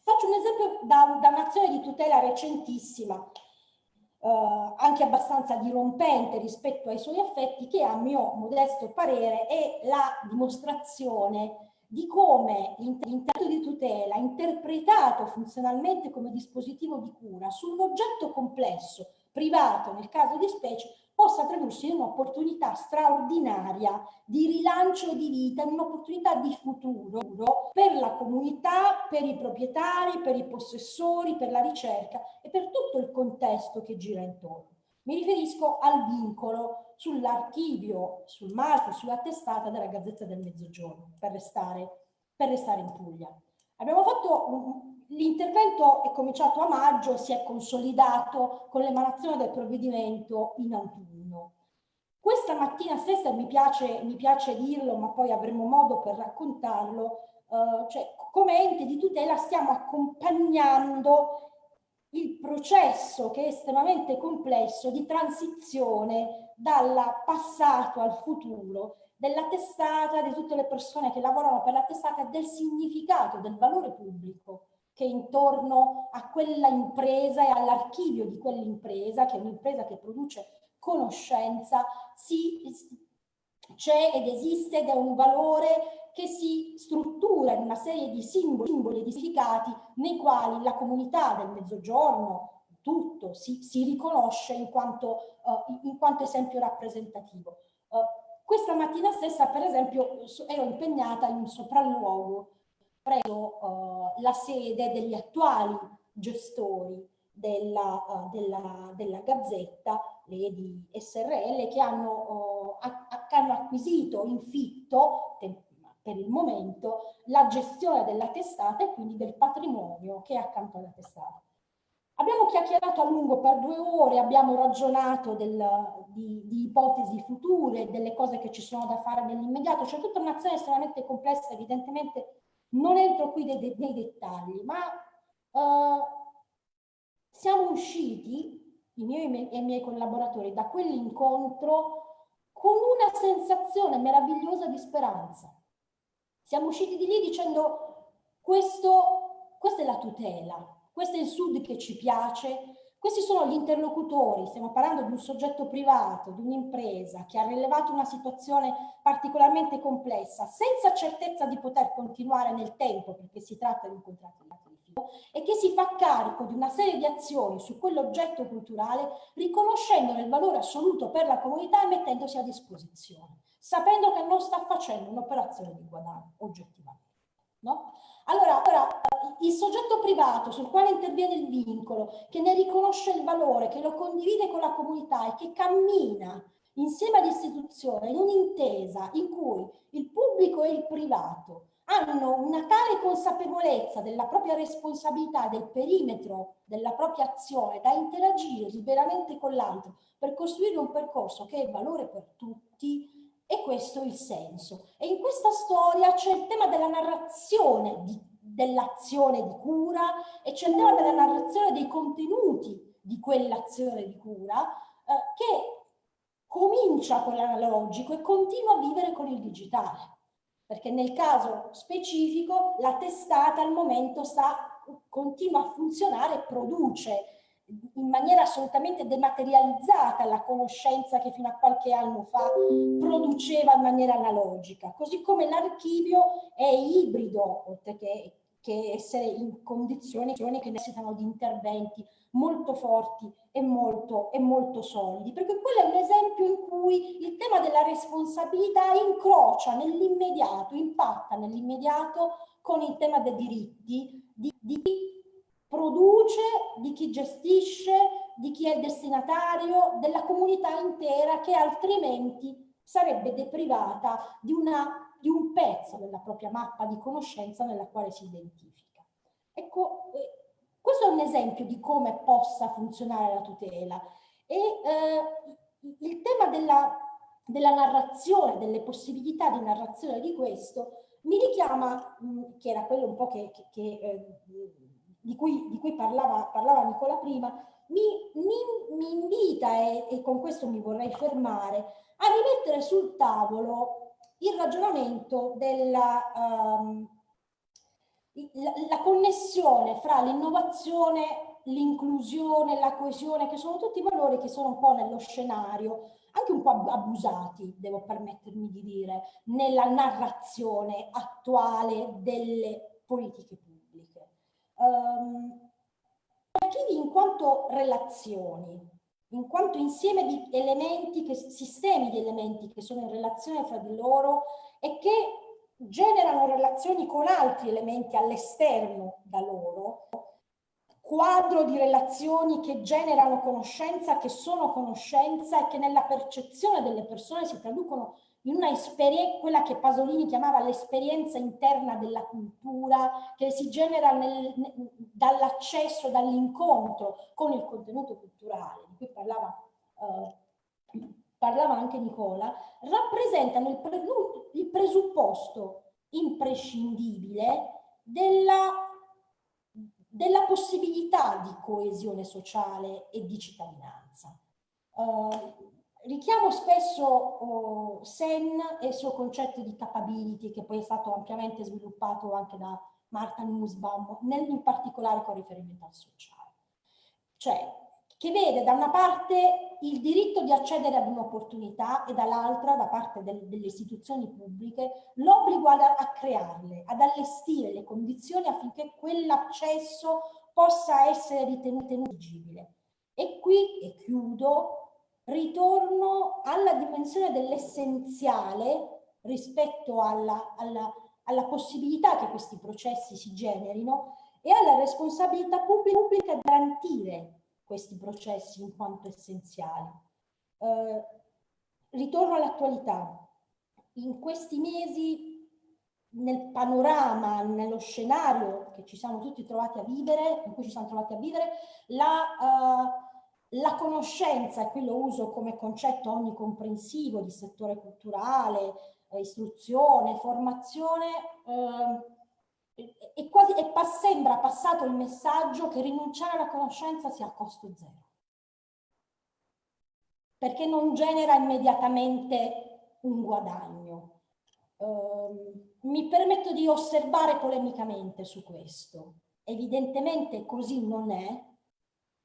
faccio un esempio da, da un'azione di tutela recentissima, uh, anche abbastanza dirompente rispetto ai suoi effetti, che a mio modesto parere è la dimostrazione di come l'intento di tutela, interpretato funzionalmente come dispositivo di cura su un oggetto complesso, privato nel caso di specie, possa tradursi in un'opportunità straordinaria di rilancio di vita, in un'opportunità di futuro per la comunità, per i proprietari, per i possessori, per la ricerca e per tutto il contesto che gira intorno. Mi riferisco al vincolo sull'archivio, sul marchio, sulla testata della Gazzetta del Mezzogiorno, per restare, per restare in Puglia. Abbiamo fatto L'intervento è cominciato a maggio, si è consolidato con l'emanazione del provvedimento in autunno. Questa mattina stessa, mi piace, mi piace dirlo, ma poi avremo modo per raccontarlo, uh, cioè come ente di tutela stiamo accompagnando il processo che è estremamente complesso di transizione dal passato al futuro della testata, di tutte le persone che lavorano per la testata, del significato, del valore pubblico che intorno a quella impresa e all'archivio di quell'impresa, che è un'impresa che produce conoscenza, c'è ed esiste ed è un valore che si struttura in una serie di simboli, simboli e di significati nei quali la comunità del mezzogiorno, tutto, si, si riconosce in quanto, uh, in quanto, esempio rappresentativo. Uh, questa mattina stessa, per esempio, ero impegnata in un sopralluogo presso uh, la sede degli attuali gestori della, della, della Gazzetta, le di SRL, che hanno, che hanno acquisito in fitto, per il momento, la gestione della testata e quindi del patrimonio che è accanto alla testata. Abbiamo chiacchierato a lungo per due ore, abbiamo ragionato del, di, di, ipotesi future, delle cose che ci sono da fare nell'immediato, c'è tutta un'azione estremamente complessa, evidentemente non entro qui nei, nei dettagli, ma uh, siamo usciti, i miei e i miei collaboratori, da quell'incontro con una sensazione meravigliosa di speranza. Siamo usciti di lì dicendo questo, questa è la tutela, questo è il Sud che ci piace, questi sono gli interlocutori, stiamo parlando di un soggetto privato, di un'impresa che ha rilevato una situazione particolarmente complessa, senza certezza di poter continuare nel tempo, perché si tratta di un contratto sacrificio, e che si fa carico di una serie di azioni su quell'oggetto culturale, riconoscendone il valore assoluto per la comunità e mettendosi a disposizione, sapendo che non sta facendo un'operazione di guadagno oggettivamente. No? Allora, allora, il soggetto privato sul quale interviene il vincolo, che ne riconosce il valore, che lo condivide con la comunità e che cammina insieme all'istituzione in un'intesa in cui il pubblico e il privato hanno una tale consapevolezza della propria responsabilità, del perimetro della propria azione da interagire liberamente con l'altro per costruire un percorso che è valore per tutti, e questo è il senso. E in questa storia c'è il tema della narrazione dell'azione di cura e c'è il tema della narrazione dei contenuti di quell'azione di cura eh, che comincia con l'analogico e continua a vivere con il digitale. Perché nel caso specifico la testata al momento sta, continua a funzionare e produce in maniera assolutamente dematerializzata la conoscenza che fino a qualche anno fa produceva in maniera analogica, così come l'archivio è ibrido, oltre che, che essere in condizioni che necessitano di interventi molto forti e molto, e molto solidi, perché quello è un esempio in cui il tema della responsabilità incrocia nell'immediato, impatta nell'immediato con il tema dei diritti di, di produce, di chi gestisce, di chi è il destinatario, della comunità intera che altrimenti sarebbe deprivata di, una, di un pezzo della propria mappa di conoscenza nella quale si identifica. Ecco, eh, questo è un esempio di come possa funzionare la tutela e eh, il tema della, della narrazione, delle possibilità di narrazione di questo mi richiama, mh, che era quello un po' che, che, che eh, di cui, di cui parlava, parlava, Nicola prima, mi, mi, mi invita, e, e, con questo mi vorrei fermare, a rimettere sul tavolo il ragionamento della um, la, la connessione fra l'innovazione, l'inclusione, la coesione, che sono tutti valori che sono un po' nello scenario, anche un po' abusati, devo permettermi di dire, nella narrazione attuale delle politiche pubbliche um, archivi in quanto relazioni, in quanto insieme di elementi, che, sistemi di elementi che sono in relazione fra di loro e che generano relazioni con altri elementi all'esterno da loro, quadro di relazioni che generano conoscenza, che sono conoscenza e che nella percezione delle persone si traducono in una quella che Pasolini chiamava l'esperienza interna della cultura, che si genera dall'accesso, dall'incontro con il contenuto culturale, di cui parlava, eh, parlava anche Nicola, rappresentano il, pre, il presupposto imprescindibile della, della possibilità di coesione sociale e di cittadinanza. Uh, richiamo spesso uh, Sen e il suo concetto di capability che poi è stato ampiamente sviluppato anche da Marta Nussbaum, nel, in particolare con riferimento al sociale. Cioè, che vede da una parte il diritto di accedere ad un'opportunità e dall'altra, da parte del, delle istituzioni pubbliche, l'obbligo a, a crearle, ad allestire le condizioni affinché quell'accesso possa essere ritenuto eligibile. E qui, e chiudo, ritorno alla dimensione dell'essenziale rispetto alla, alla, alla possibilità che questi processi si generino e alla responsabilità pubblica di garantire questi processi in quanto essenziali. Eh, ritorno all'attualità. In questi mesi, nel panorama, nello scenario che ci siamo tutti trovati a vivere, in cui ci siamo trovati a vivere, la, uh, la conoscenza, e qui lo uso come concetto onnicomprensivo di settore culturale, eh, istruzione, formazione, eh, e, quasi, e pa sembra passato il messaggio che rinunciare alla conoscenza sia a costo zero. Perché non genera immediatamente un guadagno. Uh, mi permetto di osservare polemicamente su questo. Evidentemente così non è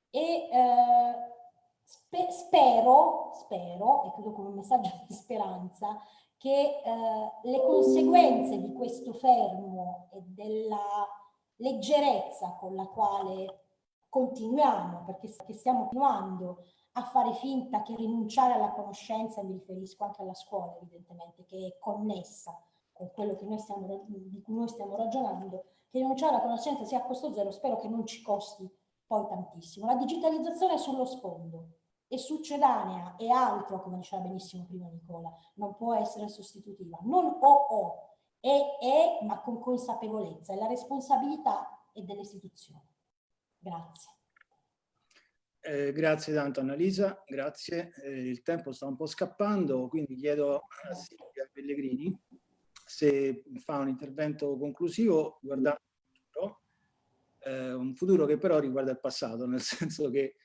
e uh, spe spero, spero, e credo con un messaggio di speranza, che eh, le conseguenze di questo fermo e della leggerezza con la quale continuiamo, perché stiamo continuando a fare finta che rinunciare alla conoscenza, mi riferisco anche alla scuola evidentemente, che è connessa con quello stiamo, di cui noi stiamo ragionando, che rinunciare alla conoscenza sia a costo zero, spero che non ci costi poi tantissimo. La digitalizzazione è sullo sfondo, e succedanea e altro, come diceva benissimo prima Nicola, non può essere sostitutiva. Non o o, è è, ma con consapevolezza, è la responsabilità e delle istituzioni. Grazie. Eh, grazie tanto Annalisa, grazie. Eh, il tempo sta un po' scappando, quindi chiedo a Silvia Pellegrini se fa un intervento conclusivo guardando eh, un futuro che però riguarda il passato, nel senso che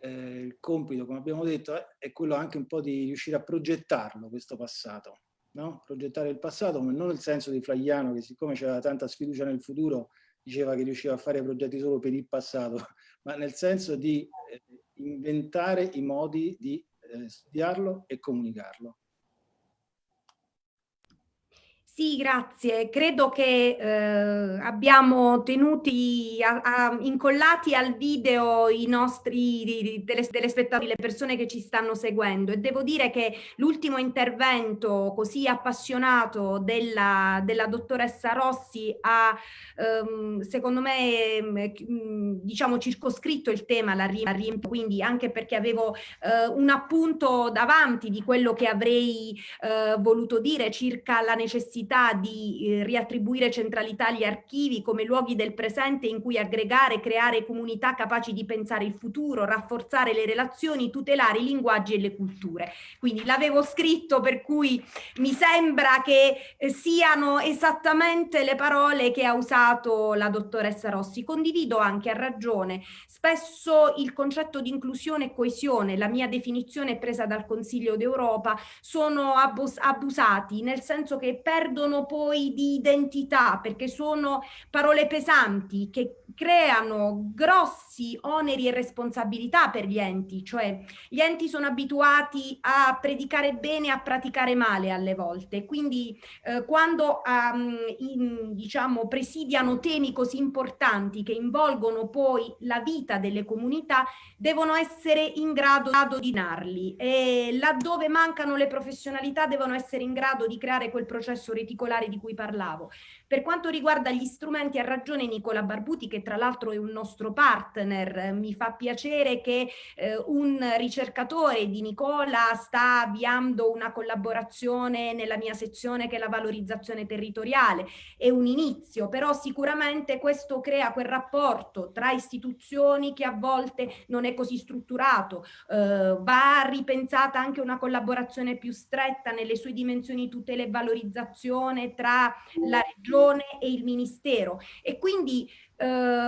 eh, il compito, come abbiamo detto, è quello anche un po' di riuscire a progettarlo, questo passato. No? Progettare il passato, ma non nel senso di Flaiano, che siccome c'era tanta sfiducia nel futuro, diceva che riusciva a fare progetti solo per il passato, ma nel senso di eh, inventare i modi di eh, studiarlo e comunicarlo. Sì, grazie. Credo che eh, abbiamo tenuti a, a, incollati al video i nostri telespettatori, le persone che ci stanno seguendo e devo dire che l'ultimo intervento così appassionato della, della dottoressa Rossi ha ehm, secondo me ehm, diciamo circoscritto il tema la riempio, quindi anche perché avevo eh, un appunto davanti di quello che avrei eh, voluto dire circa la necessità necessità di eh, riattribuire centralità agli archivi come luoghi del presente in cui aggregare, creare comunità capaci di pensare il futuro, rafforzare le relazioni, tutelare i linguaggi e le culture. Quindi l'avevo scritto per cui mi sembra che eh, siano esattamente le parole che ha usato la dottoressa Rossi. Condivido anche, a ragione, spesso il concetto di inclusione e coesione, la mia definizione presa dal Consiglio d'Europa, sono abus abusati, nel senso che perdono perdono poi di identità perché sono parole pesanti che creano grossi oneri e responsabilità per gli enti, cioè gli enti sono abituati a predicare bene e a praticare male alle volte, quindi eh, quando um, in, diciamo, presidiano temi così importanti che involgono poi la vita delle comunità, devono essere in grado, di narli e laddove mancano le professionalità devono essere in grado di creare quel processo reticolare di cui parlavo. Per quanto riguarda gli strumenti, ha ragione Nicola Barbuti, che tra l'altro è un nostro partner. Mi fa piacere che eh, un ricercatore di Nicola sta avviando una collaborazione nella mia sezione che è la valorizzazione territoriale. È un inizio, però sicuramente questo crea quel rapporto tra istituzioni che a volte non è così strutturato. Eh, va ripensata anche una collaborazione più stretta nelle sue dimensioni tutela e valorizzazione tra la regione e il ministero. E quindi eh,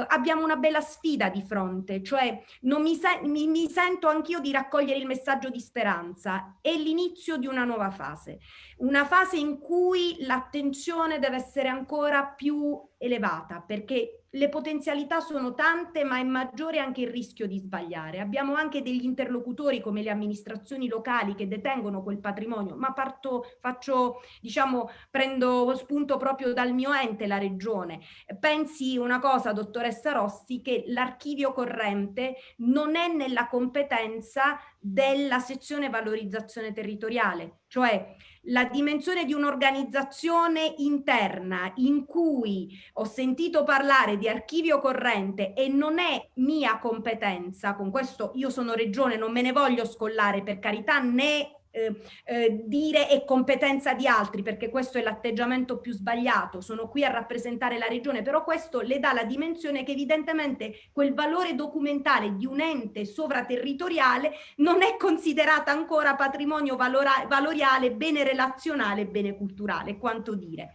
abbiamo una bella sfida di fronte, cioè mi, se mi, mi sento anch'io di raccogliere il messaggio di speranza, è l'inizio di una nuova fase, una fase in cui l'attenzione deve essere ancora più elevata perché le potenzialità sono tante ma è maggiore anche il rischio di sbagliare. Abbiamo anche degli interlocutori come le amministrazioni locali che detengono quel patrimonio, ma parto, faccio, diciamo, prendo spunto proprio dal mio ente, la regione. Pensi una cosa, dottoressa Rossi, che l'archivio corrente non è nella competenza della sezione valorizzazione territoriale, cioè la dimensione di un'organizzazione interna in cui ho sentito parlare di archivio corrente e non è mia competenza, con questo io sono regione, non me ne voglio scollare per carità né eh, eh, dire è competenza di altri perché questo è l'atteggiamento più sbagliato, sono qui a rappresentare la regione, però questo le dà la dimensione che evidentemente quel valore documentale di un ente sovraterritoriale non è considerata ancora patrimonio valoriale, bene relazionale, bene culturale, quanto dire.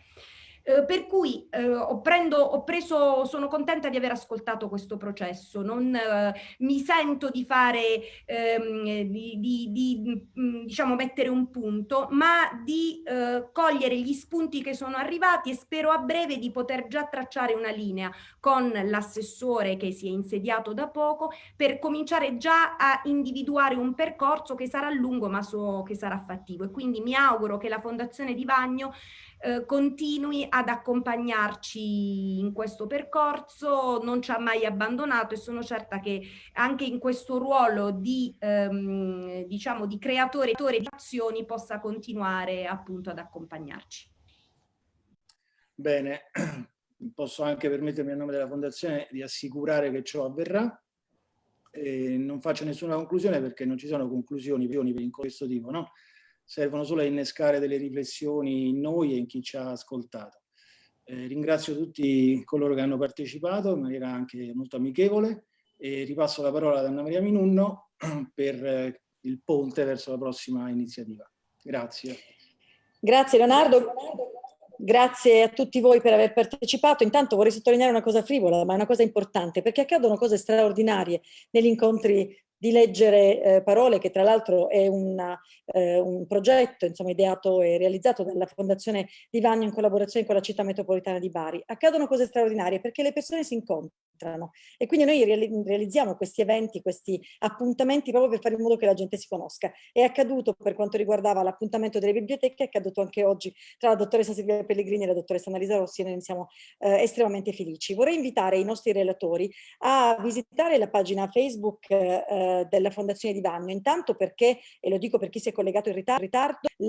Eh, per cui eh, ho, prendo, ho, preso, sono contenta di aver ascoltato questo processo, non eh, mi sento di fare, ehm, di, di, di mm, diciamo mettere un punto, ma di eh, cogliere gli spunti che sono arrivati e spero a breve di poter già tracciare una linea con l'assessore che si è insediato da poco per cominciare già a individuare un percorso che sarà lungo ma so che sarà fattivo. E quindi mi auguro che la Fondazione di Bagno eh, continui ad accompagnarci in questo percorso, non ci ha mai abbandonato e sono certa che anche in questo ruolo di, ehm, diciamo, di creatore di azioni possa continuare appunto ad accompagnarci. Bene, posso anche permettermi a nome della Fondazione di assicurare che ciò avverrà. E non faccio nessuna conclusione perché non ci sono conclusioni in questo tipo, no? Servono solo a innescare delle riflessioni in noi e in chi ci ha ascoltato. Eh, ringrazio tutti coloro che hanno partecipato in maniera anche molto amichevole e ripasso la parola ad Anna Maria Minunno per eh, il ponte verso la prossima iniziativa. Grazie. Grazie Leonardo. Grazie a tutti voi per aver partecipato. Intanto vorrei sottolineare una cosa frivola, ma è una cosa importante, perché accadono cose straordinarie negli incontri di leggere eh, parole, che tra l'altro è una, eh, un progetto insomma, ideato e realizzato dalla Fondazione Di Vagno in collaborazione con la città metropolitana di Bari. Accadono cose straordinarie perché le persone si incontrano e quindi noi realizziamo questi eventi, questi appuntamenti proprio per fare in modo che la gente si conosca. È accaduto per quanto riguardava l'appuntamento delle biblioteche, è accaduto anche oggi tra la dottoressa Silvia Pellegrini e la dottoressa Annalisa Rossi e noi siamo eh, estremamente felici. Vorrei invitare i nostri relatori a visitare la pagina Facebook eh, della Fondazione di Vagno, intanto perché, e lo dico per chi si è collegato in ritardo,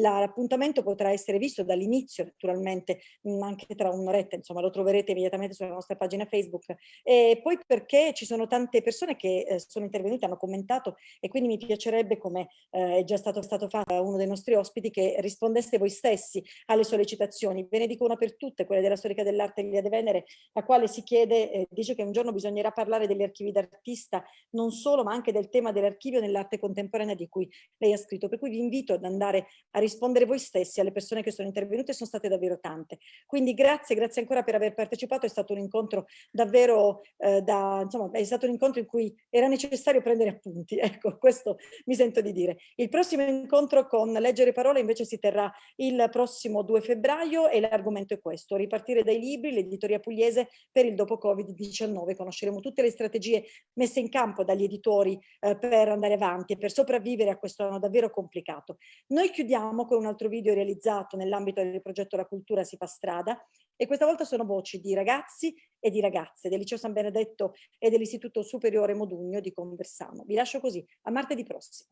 l'appuntamento potrà essere visto dall'inizio naturalmente, anche tra un'oretta, insomma lo troverete immediatamente sulla nostra pagina Facebook. E poi perché ci sono tante persone che eh, sono intervenute, hanno commentato e quindi mi piacerebbe, come eh, è già stato, stato fatto uno dei nostri ospiti, che rispondeste voi stessi alle sollecitazioni. Ve ne dico una per tutte, quella della storica dell'arte Elia De Venere, la quale si chiede, eh, dice che un giorno bisognerà parlare degli archivi d'artista, non solo ma anche del tema dell'archivio nell'arte contemporanea di cui lei ha scritto. Per cui vi invito ad andare a rispondere voi stessi alle persone che sono intervenute, sono state davvero tante. Quindi grazie, grazie ancora per aver partecipato, è stato un incontro davvero eh, da, insomma, è stato un incontro in cui era necessario prendere appunti, ecco, questo mi sento di dire. Il prossimo incontro con Leggere Parole invece si terrà il prossimo 2 febbraio e l'argomento è questo, ripartire dai libri, l'editoria pugliese per il dopo Covid-19. Conosceremo tutte le strategie messe in campo dagli editori eh, per andare avanti e per sopravvivere a questo anno davvero complicato. Noi chiudiamo con un altro video realizzato nell'ambito del progetto La cultura si fa strada e questa volta sono voci di ragazzi e di ragazze del Liceo San Benedetto e dell'Istituto Superiore Modugno di Conversano. Vi lascio così, a martedì prossimo.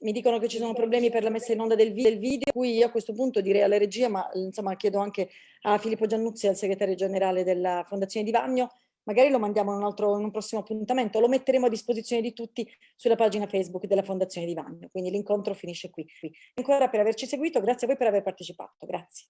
Mi dicono che ci sono problemi per la messa in onda del video, cui io a questo punto direi alla regia, ma insomma chiedo anche a Filippo Giannuzzi, al segretario generale della Fondazione di Vagno, magari lo mandiamo in un, altro, in un prossimo appuntamento, lo metteremo a disposizione di tutti sulla pagina Facebook della Fondazione di Vagno, quindi l'incontro finisce qui. Ancora per averci seguito, grazie a voi per aver partecipato, grazie.